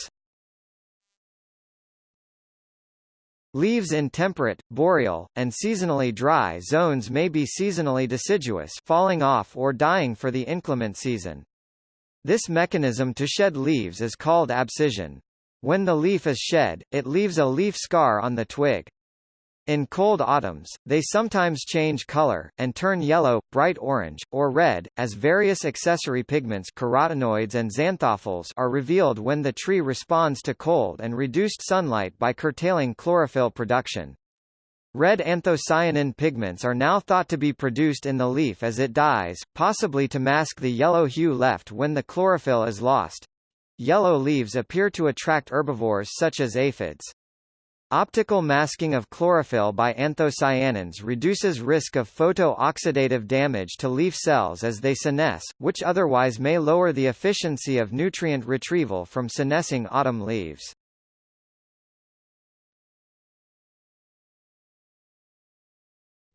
[SPEAKER 1] Leaves in temperate, boreal, and seasonally dry zones may be seasonally deciduous falling off or dying for the inclement season. This mechanism to shed leaves is called abscission. When the leaf is shed, it leaves a leaf scar on the twig. In cold autumns, they sometimes change color, and turn yellow, bright orange, or red, as various accessory pigments carotenoids and xanthophylls are revealed when the tree responds to cold and reduced sunlight by curtailing chlorophyll production. Red anthocyanin pigments are now thought to be produced in the leaf as it dies, possibly to mask the yellow hue left when the chlorophyll is lost. Yellow leaves appear to attract herbivores such as aphids. Optical masking of chlorophyll by anthocyanins reduces risk of photo-oxidative damage to leaf cells as they senesce, which otherwise may lower the efficiency of nutrient retrieval from senescing autumn leaves.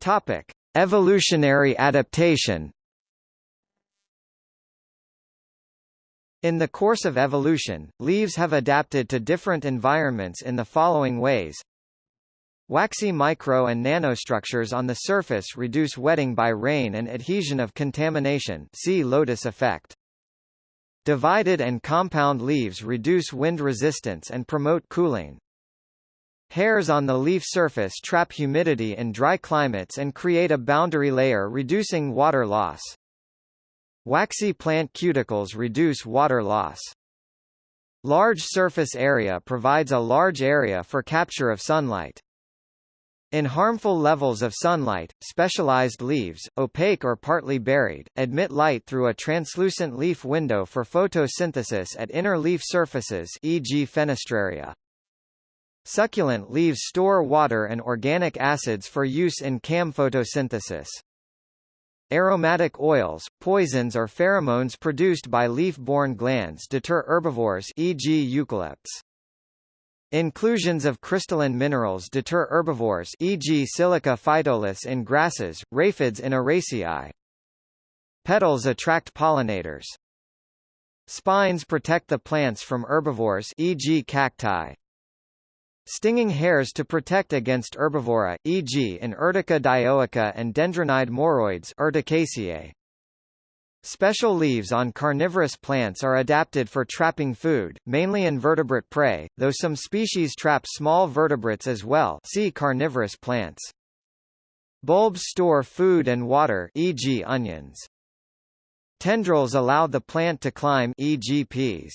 [SPEAKER 1] Topic: Evolutionary adaptation In the course of evolution, leaves have adapted to different environments in the following ways. Waxy micro and nanostructures on the surface reduce wetting by rain and adhesion of contamination see lotus effect. Divided and compound leaves reduce wind resistance and promote cooling. Hairs on the leaf surface trap humidity in dry climates and create a boundary layer reducing water loss. Waxy plant cuticles reduce water loss. Large surface area provides a large area for capture of sunlight. In harmful levels of sunlight, specialized leaves, opaque or partly buried, admit light through a translucent leaf window for photosynthesis at inner leaf surfaces e.g. fenestraria. Succulent leaves store water and organic acids for use in CAM photosynthesis. Aromatic oils, poisons or pheromones produced by leaf-borne glands deter herbivores e.g. eucalypts. Inclusions of crystalline minerals deter herbivores e.g. silica phytoliths in grasses, raphids in Araceae. Petals attract pollinators. Spines protect the plants from herbivores e.g. cacti. Stinging hairs to protect against herbivora, e.g. in Urtica dioica and Dendrocnide moroides Urticaceae. Special leaves on carnivorous plants are adapted for trapping food, mainly invertebrate prey, though some species trap small vertebrates as well see carnivorous plants. Bulbs store food and water e.g. onions. Tendrils allow the plant to climb e.g. peas.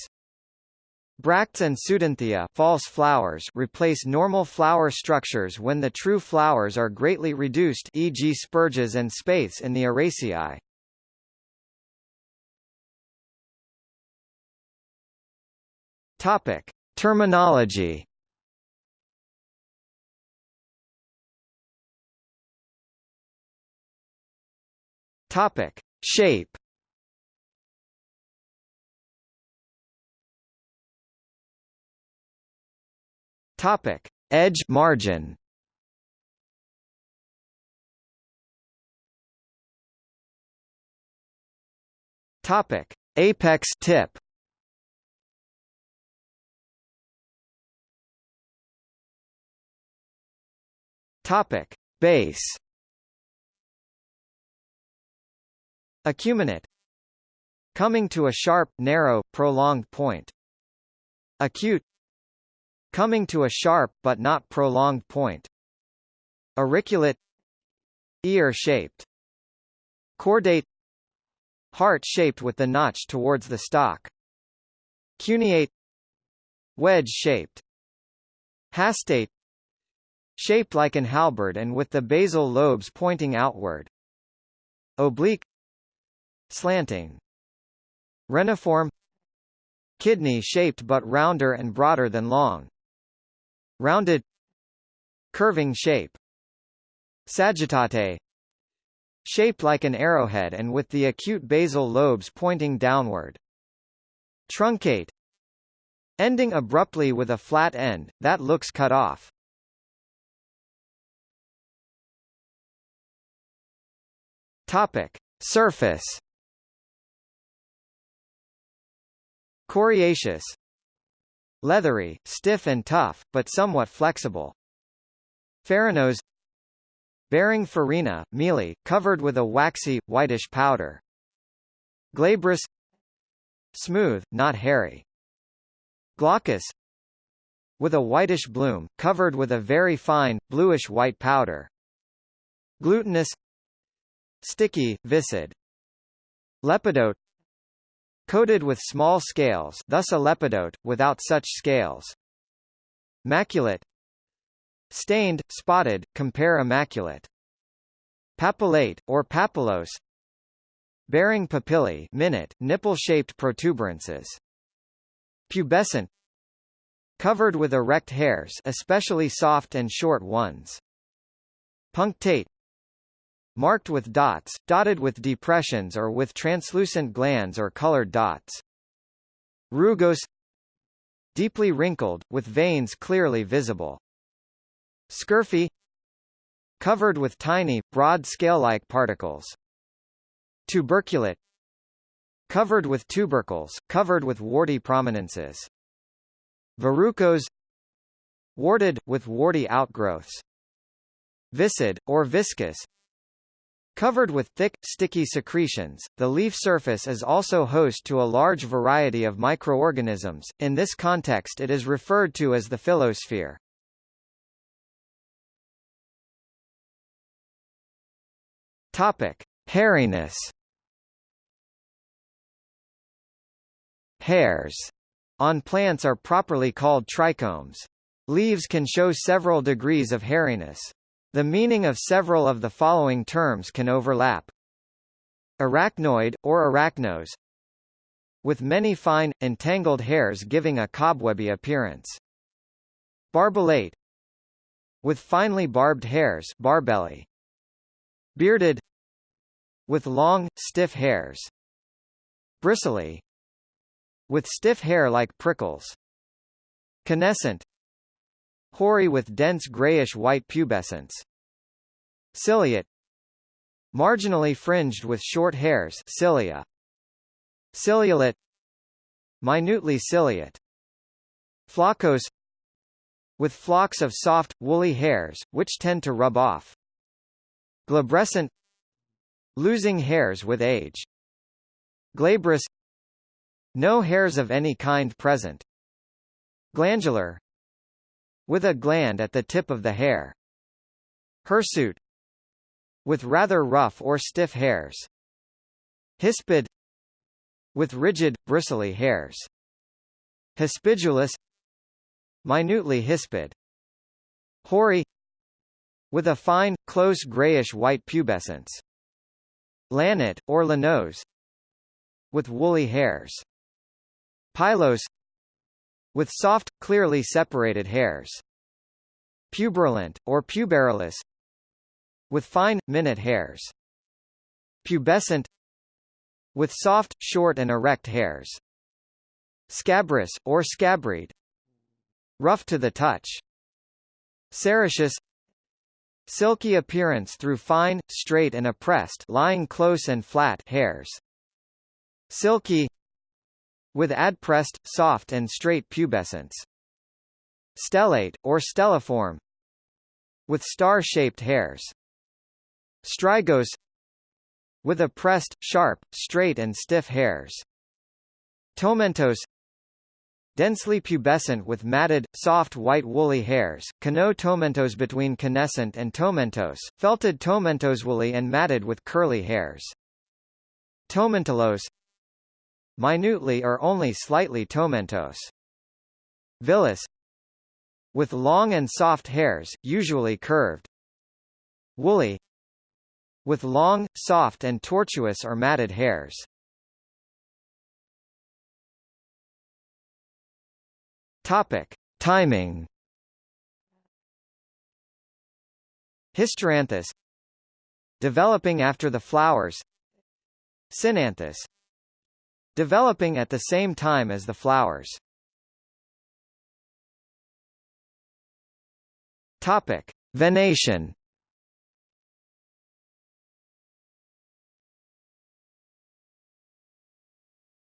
[SPEAKER 1] Bracts and pseudanthia false flowers replace normal flower structures when the true flowers are greatly reduced e.g. spurges and spathes in the Araceae. Topic: Terminology. Topic: Shape. Topic: Edge margin. Topic: Apex tip. Topic: Base. Acuminate. Coming to a sharp, narrow, prolonged point. Acute coming to a sharp but not prolonged point. Auriculate Ear-shaped Cordate Heart-shaped with the notch towards the stalk. Cuneate Wedge-shaped Hastate Shaped like an halberd and with the basal lobes pointing outward. Oblique Slanting Reniform Kidney-shaped but rounder and broader than long rounded curving shape sagittate Shaped like an arrowhead and with the acute basal lobes pointing downward. Truncate Ending abruptly with a flat end, that looks cut off. Topic. Surface Coriaceous Leathery, stiff and tough, but somewhat flexible. Farinose Bearing farina, mealy, covered with a waxy, whitish powder. Glabrous Smooth, not hairy. Glaucous With a whitish bloom, covered with a very fine, bluish-white powder. Glutinous Sticky, viscid. Lepidote Coated with small scales thus a lepidote, without such scales. Maculate Stained, spotted, compare immaculate. Papillate, or papillose Bearing papillae minute, nipple-shaped protuberances. Pubescent Covered with erect hairs especially soft and short ones. Punctate Marked with dots, dotted with depressions or with translucent glands or colored dots. Rugose Deeply wrinkled, with veins clearly visible. Scurfy Covered with tiny, broad scale-like particles. Tuberculate Covered with tubercles, covered with warty prominences. Verrucose Warded, with warty outgrowths. Viscid, or viscous Covered with thick, sticky secretions, the leaf surface is also host to a large variety of microorganisms, in this context it is referred to as the phyllosphere. Topic: Hairiness. Hairs on plants are properly called trichomes. Leaves can show several degrees of hairiness. The meaning of several of the following terms can overlap. Arachnoid, or arachnos, with many fine, entangled hairs giving a cobwebby appearance. Barbellate, with finely barbed hairs barbelly. Bearded with long, stiff hairs. Bristly with stiff hair like prickles. Canescent Hoary with dense grayish-white pubescence. Ciliate Marginally fringed with short hairs cilia. Ciliolate Minutely ciliate. Floccose With flocks of soft, woolly hairs, which tend to rub off. Glabrescent Losing hairs with age. Glabrous No hairs of any kind present. Glandular With a gland at the tip of the hair. Hirsute With rather rough or stiff hairs. Hispid With rigid, bristly hairs. Hispidulous Minutely hispid. Hoary with a fine, close grayish-white pubescence. Lanate, or lanose with woolly hairs. Pilose with soft, clearly separated hairs. Puberulent, or puberulous with fine, minute hairs. Pubescent with soft, short and erect hairs. Scabrous, or scabride rough to the touch. Sericeous Silky appearance through fine, straight and oppressed lying close and flat hairs. Silky with adpressed, soft and straight pubescence. Stellate, or stelliform with star-shaped hairs. Strigose with oppressed, sharp, straight and stiff hairs. Tomentose Densely pubescent with matted, soft white woolly hairs, cano tomentose between canescent and tomentose, felted tomentose woolly and matted with curly hairs. Tomentulose Minutely or only slightly tomentose. Villous With long and soft hairs, usually curved. Woolly With long, soft and tortuous or matted hairs. Topic: Timing. Hysteranthous developing after the flowers Synanthous developing at the same time as the flowers. Topic: Venation.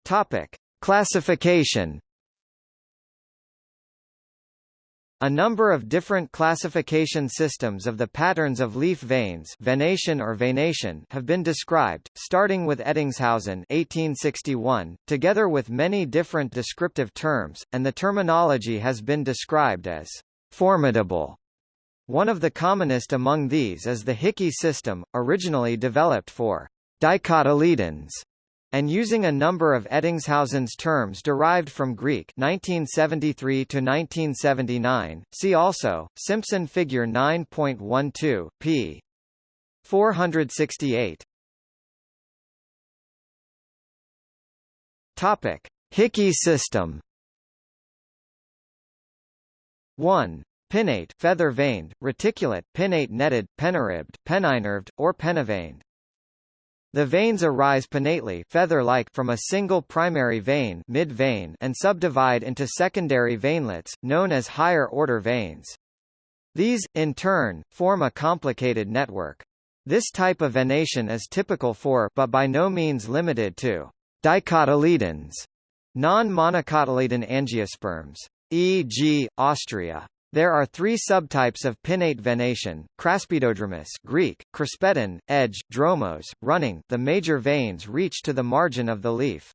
[SPEAKER 1] Topic: Classification. A number of different classification systems of the patterns of leaf veins venation or venation have been described, starting with Ettingshausen 1861, together with many different descriptive terms, and the terminology has been described as formidable. One of the commonest among these is the Hickey system, originally developed for dicotyledons and using a number of Ettingshausen's terms derived from Greek 1973 to 1979. See also Simpson figure 9.12 p. 468. Topic: Hickey system. 1. Pinnate feather-veined, reticulate, pinnate netted, penniribbed, penninerved, or penniveined. The veins arise pinnately feather-like from a single primary vein, mid -vein and subdivide into secondary veinlets, known as higher-order veins. These, in turn, form a complicated network. This type of venation is typical for but by no means limited to dicotyledons, non-monocotyledon angiosperms, e.g., Ostrya. There are three subtypes of pinnate venation, craspedodromous Greek, kraspedon, edge, dromos, running the major veins reach to the margin of the leaf.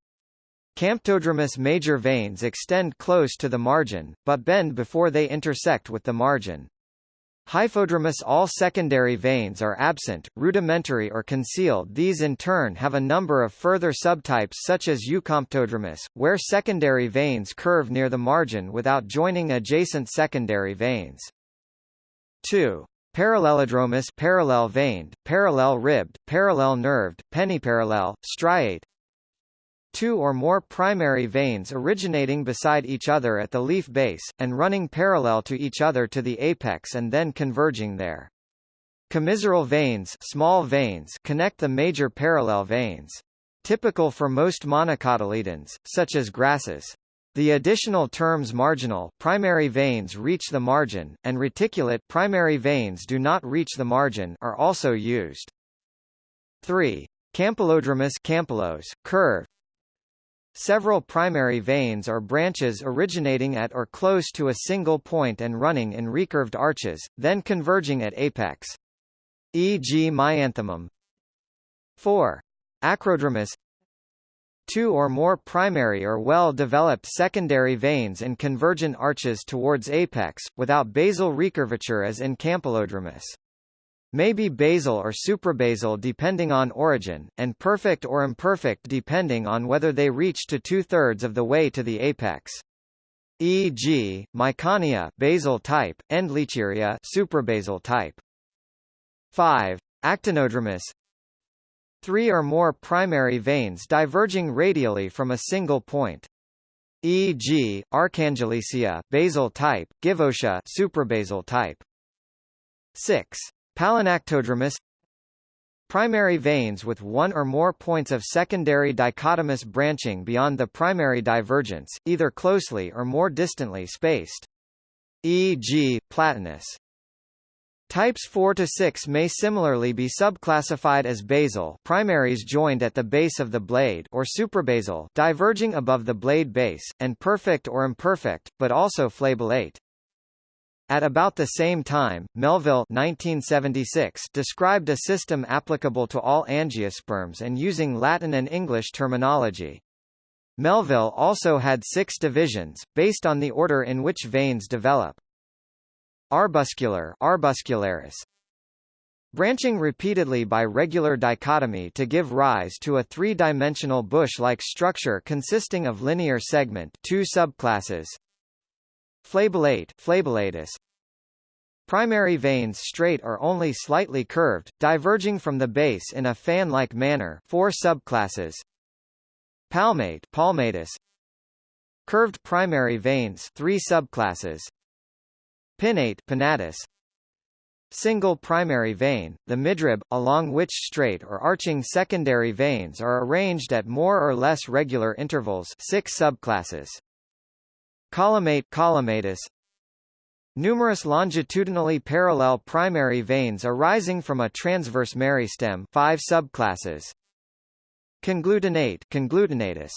[SPEAKER 1] Camptodromous major veins extend close to the margin, but bend before they intersect with the margin. Hyphodromous all secondary veins are absent, rudimentary or concealed these in turn have a number of further subtypes such as eucamptodromous, where secondary veins curve near the margin without joining adjacent secondary veins. 2. Parallelodromous parallel veined, parallel ribbed, parallel nerved, penniparallel, striate two or more primary veins originating beside each other at the leaf base, and running parallel to each other to the apex and then converging there. Commissural veins, small veins connect the major parallel veins. Typical for most monocotyledons, such as grasses. The additional terms marginal primary veins reach the margin, and reticulate primary veins do not reach the margin are also used. 3. Campylodromous curve, Several primary veins or branches originating at or close to a single point and running in recurved arches, then converging at apex. E.g. Maianthemum 4. Acrodromous Two or more primary or well-developed secondary veins in convergent arches towards apex, without basal recurvature as in Campylodromous may be basal or suprabasal depending on origin, and perfect or imperfect depending on whether they reach to two-thirds of the way to the apex. E.g., Miconia basal type, and Endlicheria suprabasal type. 5. Actinodromous Three or more primary veins diverging radially from a single point. E.g., Arcangelisia basal type, Givotia suprabasal type. 6. Palinactodromous Primary veins with one or more points of secondary dichotomous branching beyond the primary divergence, either closely or more distantly spaced. E.g., platanus. Types 4 to 6 may similarly be subclassified as basal primaries joined at the base of the blade or suprabasal diverging above the blade base, and perfect or imperfect, but also flabellate. At about the same time, Melville 1976 described a system applicable to all angiosperms and using Latin and English terminology. Melville also had six divisions, based on the order in which veins develop. Arbuscular arbuscularis, branching repeatedly by regular dichotomy to give rise to a three-dimensional bush-like structure consisting of linear segment two subclasses, Flabellate flabellatus. Primary veins straight or only slightly curved, diverging from the base in a fan-like manner four subclasses. Palmate palmatus. Curved primary veins three subclasses. Pinnate pinnatus. single primary vein, the midrib, along which straight or arching secondary veins are arranged at more or less regular intervals six subclasses. Columnate columnatus, Numerous longitudinally parallel primary veins arising from a transverse meristem five subclasses. Conglutinate conglutinatus,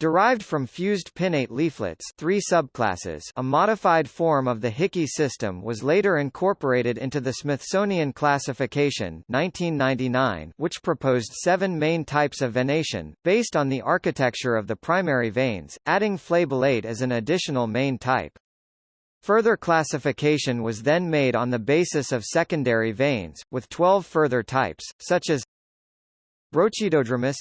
[SPEAKER 1] Derived from fused pinnate leaflets three subclasses a modified form of the Hickey system was later incorporated into the Smithsonian Classification 1999, which proposed seven main types of venation, based on the architecture of the primary veins, adding flabellate as an additional main type. Further classification was then made on the basis of secondary veins, with 12 further types, such as Brochidodromous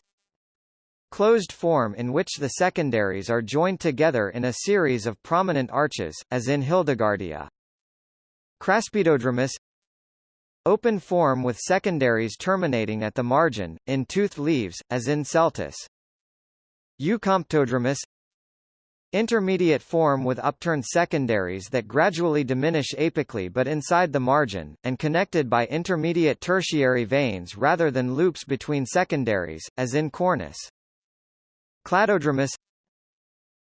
[SPEAKER 1] closed form in which the secondaries are joined together in a series of prominent arches, as in Hildegardia. Craspedodromus Open form with secondaries terminating at the margin, in toothed leaves, as in Celtis. Eucamptodromous Intermediate form with upturned secondaries that gradually diminish apically but inside the margin, and connected by intermediate tertiary veins rather than loops between secondaries, as in Cornus. Cladodromus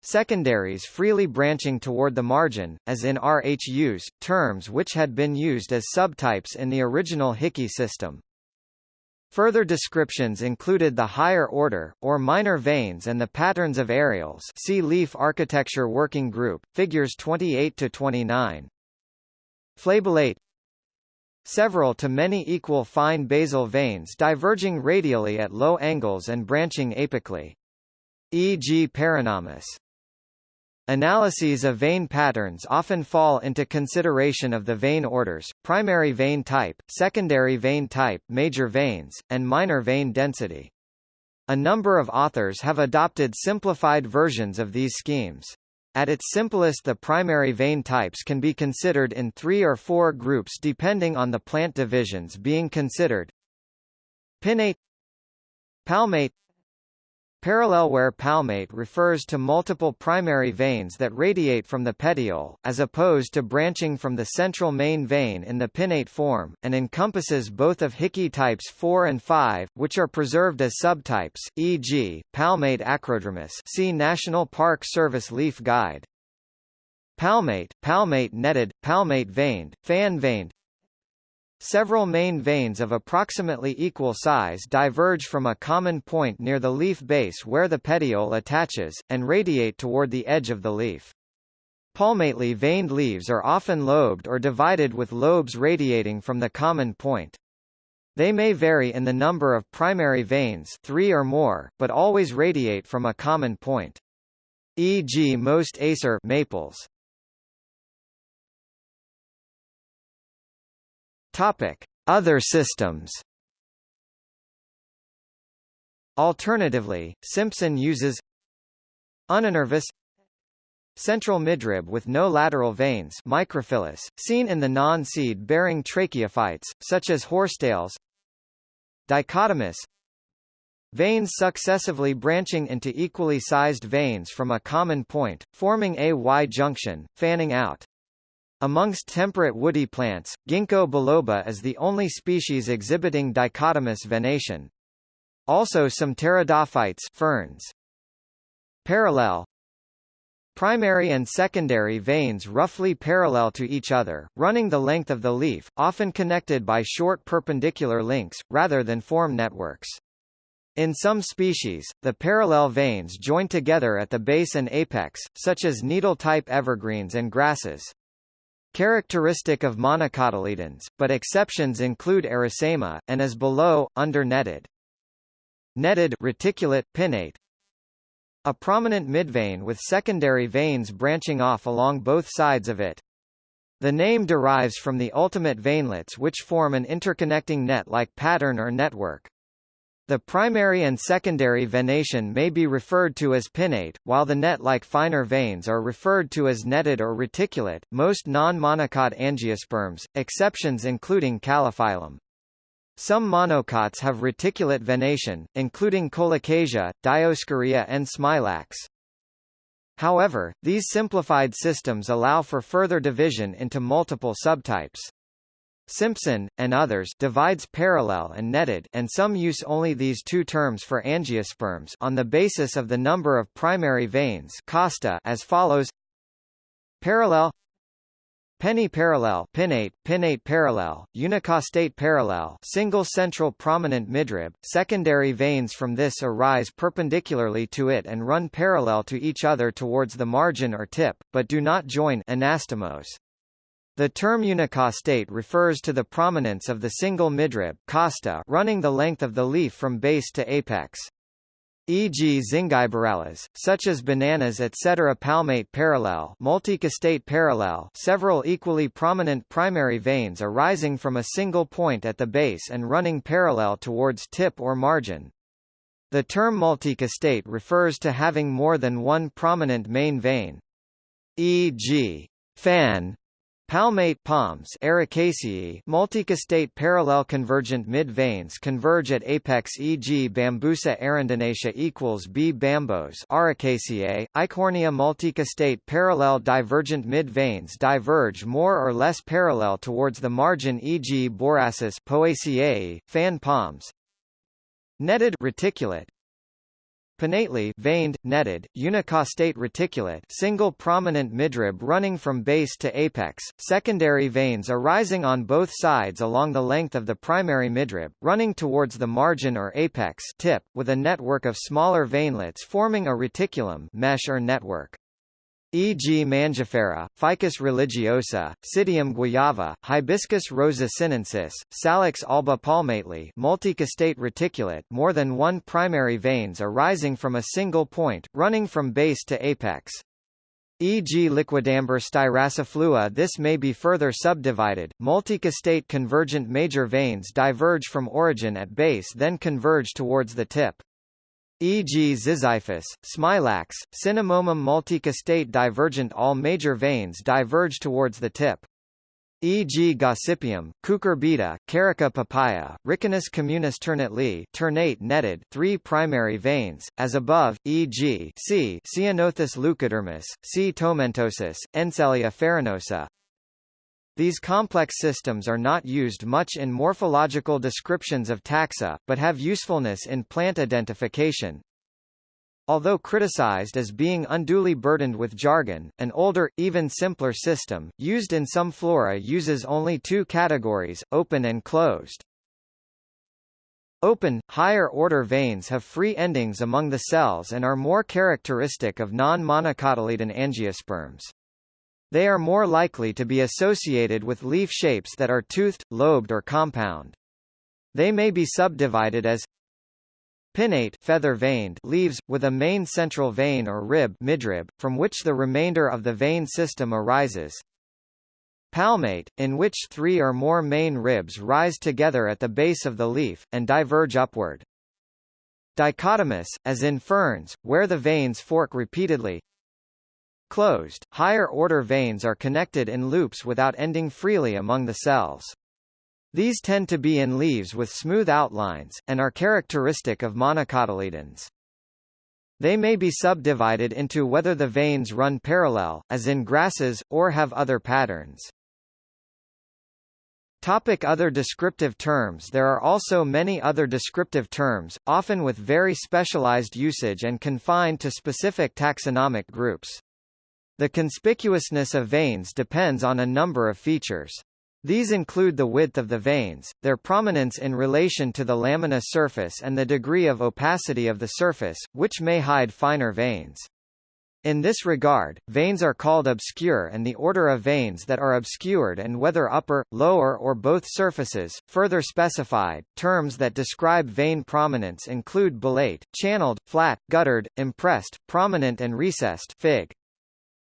[SPEAKER 1] Secondaries freely branching toward the margin, as in Rhus, terms which had been used as subtypes in the original Hickey system. Further descriptions included the higher order, or minor veins and the patterns of areoles see Leaf Architecture Working Group, figures 28–29. Flabellate Several to many equal fine basal veins diverging radially at low angles and branching apically e.g. Paranomus. Analyses of vein patterns often fall into consideration of the vein orders, primary vein type, secondary vein type major veins, and minor vein density. A number of authors have adopted simplified versions of these schemes. At its simplest the primary vein types can be considered in three or four groups depending on the plant divisions being considered. Pinnate Palmate Parallel where palmate refers to multiple primary veins that radiate from the petiole, as opposed to branching from the central main vein in the pinnate form, and encompasses both of Hickey types 4 and 5, which are preserved as subtypes, e.g., palmate acrodromus see National Park Service Leaf Guide. Palmate, palmate netted, palmate veined, fan veined, Several main veins of approximately equal size diverge from a common point near the leaf base where the petiole attaches, and radiate toward the edge of the leaf. Palmately veined leaves are often lobed or divided with lobes radiating from the common point. They may vary in the number of primary veins three or more, but always radiate from a common point. E.g. most acer maples. Topic: Other systems. Alternatively, Simpson uses Uninervous Central midrib with no lateral veins microphyllous, seen in the non-seed-bearing tracheophytes, such as horsetails Dichotomous Veins successively branching into equally sized veins from a common point, forming a Y-junction, fanning out. Amongst temperate woody plants, Ginkgo biloba is the only species exhibiting dichotomous venation. Also some pteridophytes ferns. Parallel Primary and secondary veins roughly parallel to each other, running the length of the leaf, often connected by short perpendicular links, rather than form networks. In some species, the parallel veins join together at the base and apex, such as needle-type evergreens and grasses. Characteristic of monocotyledons, but exceptions include Arisaema, and as below, under-netted. Netted reticulate, pinnate, a prominent midvein with secondary veins branching off along both sides of it. The name derives from the ultimate veinlets which form an interconnecting net-like pattern or network. The primary and secondary venation may be referred to as pinnate, while the net-like finer veins are referred to as netted or reticulate. Most non-monocot angiosperms, exceptions including Calophyllum. Some monocots have reticulate venation, including Colocasia, Dioscorea and Smilax. However, these simplified systems allow for further division into multiple subtypes. Simpson, and others divides parallel and netted and some use only these two terms for angiosperms on the basis of the number of primary veins costa as follows Parallel Penny parallel pinnate, pinnate parallel, unicostate parallel single central prominent midrib, secondary veins from this arise perpendicularly to it and run parallel to each other towards the margin or tip, but do not join anastomose. The term unicostate refers to the prominence of the single midrib costa running the length of the leaf from base to apex e.g. zingiberales, such as bananas etc. palmate parallel multicostate parallel several equally prominent primary veins arising from a single point at the base and running parallel towards tip or margin. The term multicostate refers to having more than one prominent main vein. E.g. fan, Palmate palms Arecaceae multicostate parallel convergent mid-veins converge at apex e.g. Bambusa arundinacea equals B. bambos Ericaceae, Eichhornia multicostate parallel divergent mid-veins diverge more or less parallel towards the margin e.g. Borassus Poaceae, fan palms Netted reticulate Pinnately veined, netted, unicostate reticulate single prominent midrib running from base to apex, secondary veins arising on both sides along the length of the primary midrib, running towards the margin or apex tip, with a network of smaller veinlets forming a reticulum mesh or network e.g. Mangifera, Ficus religiosa, Psidium guajava, Hibiscus rosa sinensis, Salix alba palmately multicostate reticulate more than one primary veins arising from a single point, running from base to apex. E.g. liquidambar styraciflua this may be further subdivided, multicostate convergent major veins diverge from origin at base then converge towards the tip e.g. Ziziphus, Smilax, Cinnamomum multicostate divergent all major veins diverge towards the tip. E.g. Gossypium, Cucurbita, Carica papaya, Ricinus communis ternate ternate netted three primary veins, as above, e.g. C. Ceanothus leucodermis, C. tomentosus, Encelia farinosa, these complex systems are not used much in morphological descriptions of taxa, but have usefulness in plant identification. Although criticized as being unduly burdened with jargon, an older, even simpler system, used in some flora uses only two categories, open and closed. Open, higher-order veins have free endings among the cells and are more characteristic of non-monocotyledon angiosperms. They are more likely to be associated with leaf shapes that are toothed, lobed or compound. They may be subdivided as pinnate feather-veined leaves, with a main central vein or rib midrib, from which the remainder of the vein system arises. Palmate, in which three or more main ribs rise together at the base of the leaf, and diverge upward. Dichotomous, as in ferns, where the veins fork repeatedly. Closed, higher-order veins are connected in loops without ending freely among the cells. These tend to be in leaves with smooth outlines, and are characteristic of monocotyledons. They may be subdivided into whether the veins run parallel, as in grasses, or have other patterns. Topic other descriptive terms There are also many other descriptive terms, often with very specialized usage and confined to specific taxonomic groups. The conspicuousness of veins depends on a number of features. These include the width of the veins, their prominence in relation to the lamina surface and the degree of opacity of the surface, which may hide finer veins. In this regard, veins are called obscure and the order of veins that are obscured and whether upper, lower or both surfaces, further specified. Terms that describe vein prominence include bullate, channeled, flat, guttered, impressed, prominent and recessed fig.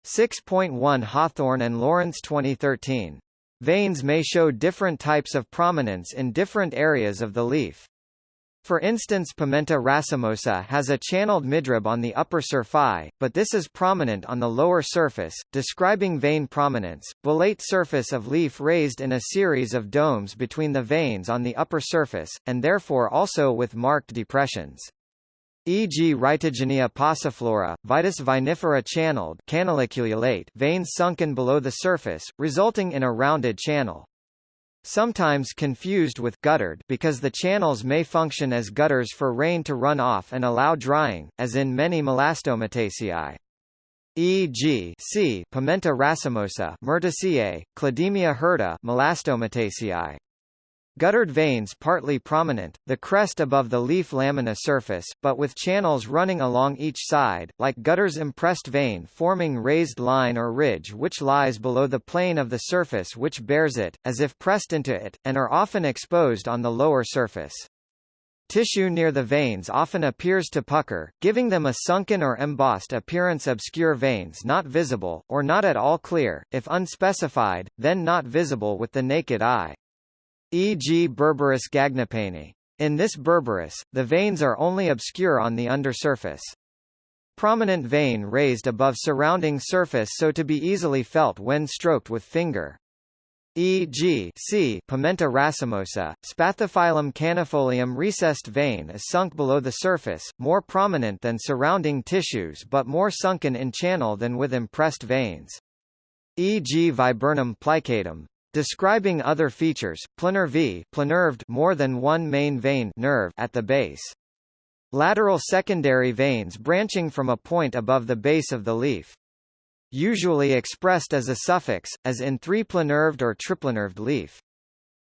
[SPEAKER 1] 6.1 Hawthorne and Lawrence 2013. Veins may show different types of prominence in different areas of the leaf. For instance Pimenta racemosa has a channeled midrib on the upper surface, but this is prominent on the lower surface, describing vein prominence. Bullate surface of leaf raised in a series of domes between the veins on the upper surface, and therefore also with marked depressions e.g. Rhytogenia passiflora, Vitis vinifera channeled veins sunken below the surface, resulting in a rounded channel. sometimes confused with guttered because the channels may function as gutters for rain to run off and allow drying, as in many Melastomataceae. E.g. C. Pimenta racemosa, Myrtaceae, Clidemia hirta, Melastomataceae. Guttered veins partly prominent, the crest above the leaf lamina surface, but with channels running along each side, like gutters impressed vein forming raised line or ridge which lies below the plane of the surface which bears it, as if pressed into it, and are often exposed on the lower surface. Tissue near the veins often appears to pucker, giving them a sunken or embossed appearance obscure veins not visible, or not at all clear, if unspecified, then not visible with the naked eye e.g. Berberis gagnepane. In this Berberis, the veins are only obscure on the undersurface. Prominent vein raised above surrounding surface so to be easily felt when stroked with finger. E.g. C. Pimenta racemosa, Spathiphyllum cannifolium recessed vein is sunk below the surface, more prominent than surrounding tissues but more sunken in channel than with impressed veins. E.g. Viburnum plicatum, Describing other features, planar V plinerved more than one main vein nerve at the base. Lateral secondary veins branching from a point above the base of the leaf. Usually expressed as a suffix, as in three-plinerved or triplinerved leaf.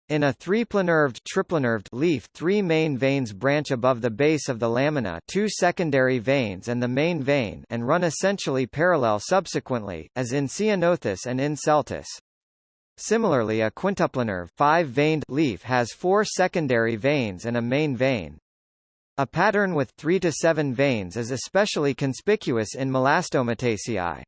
[SPEAKER 1] In a three-plinerved triplinerved leaf three main veins branch above the base of the lamina two secondary veins and the main vein and run essentially parallel subsequently, as in Ceanothus and in Celtis. Similarly a quintuplinerve five-veined leaf has four secondary veins and a main vein. A pattern with three to seven veins is especially conspicuous in Melastomataceae.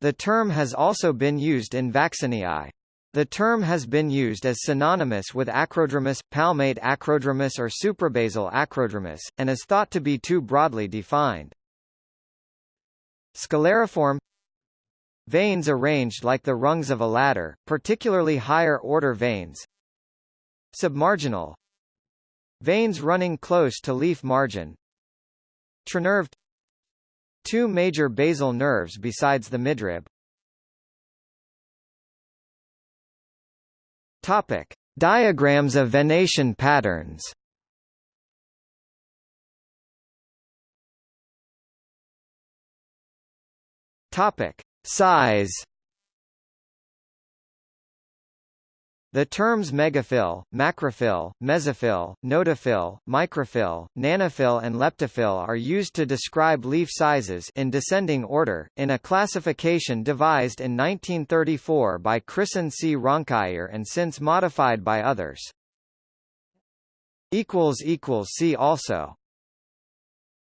[SPEAKER 1] The term has also been used in Vaccineae. The term has been used as synonymous with acrodromous, palmate acrodromous or suprabasal acrodromous, and is thought to be too broadly defined. Scalariform Veins arranged like the rungs of a ladder, particularly higher-order veins. Submarginal Veins running close to leaf margin. Trinerved Two major basal nerves besides the midrib. Topic. Diagrams of venation patterns Topic. Size The terms megaphyll, macrophyll, mesophyll, notophyll, microphyll, nanophyll and leptophyll are used to describe leaf sizes in descending order, in a classification devised in 1934 by Christen C. Raunkiær and since modified by others. See also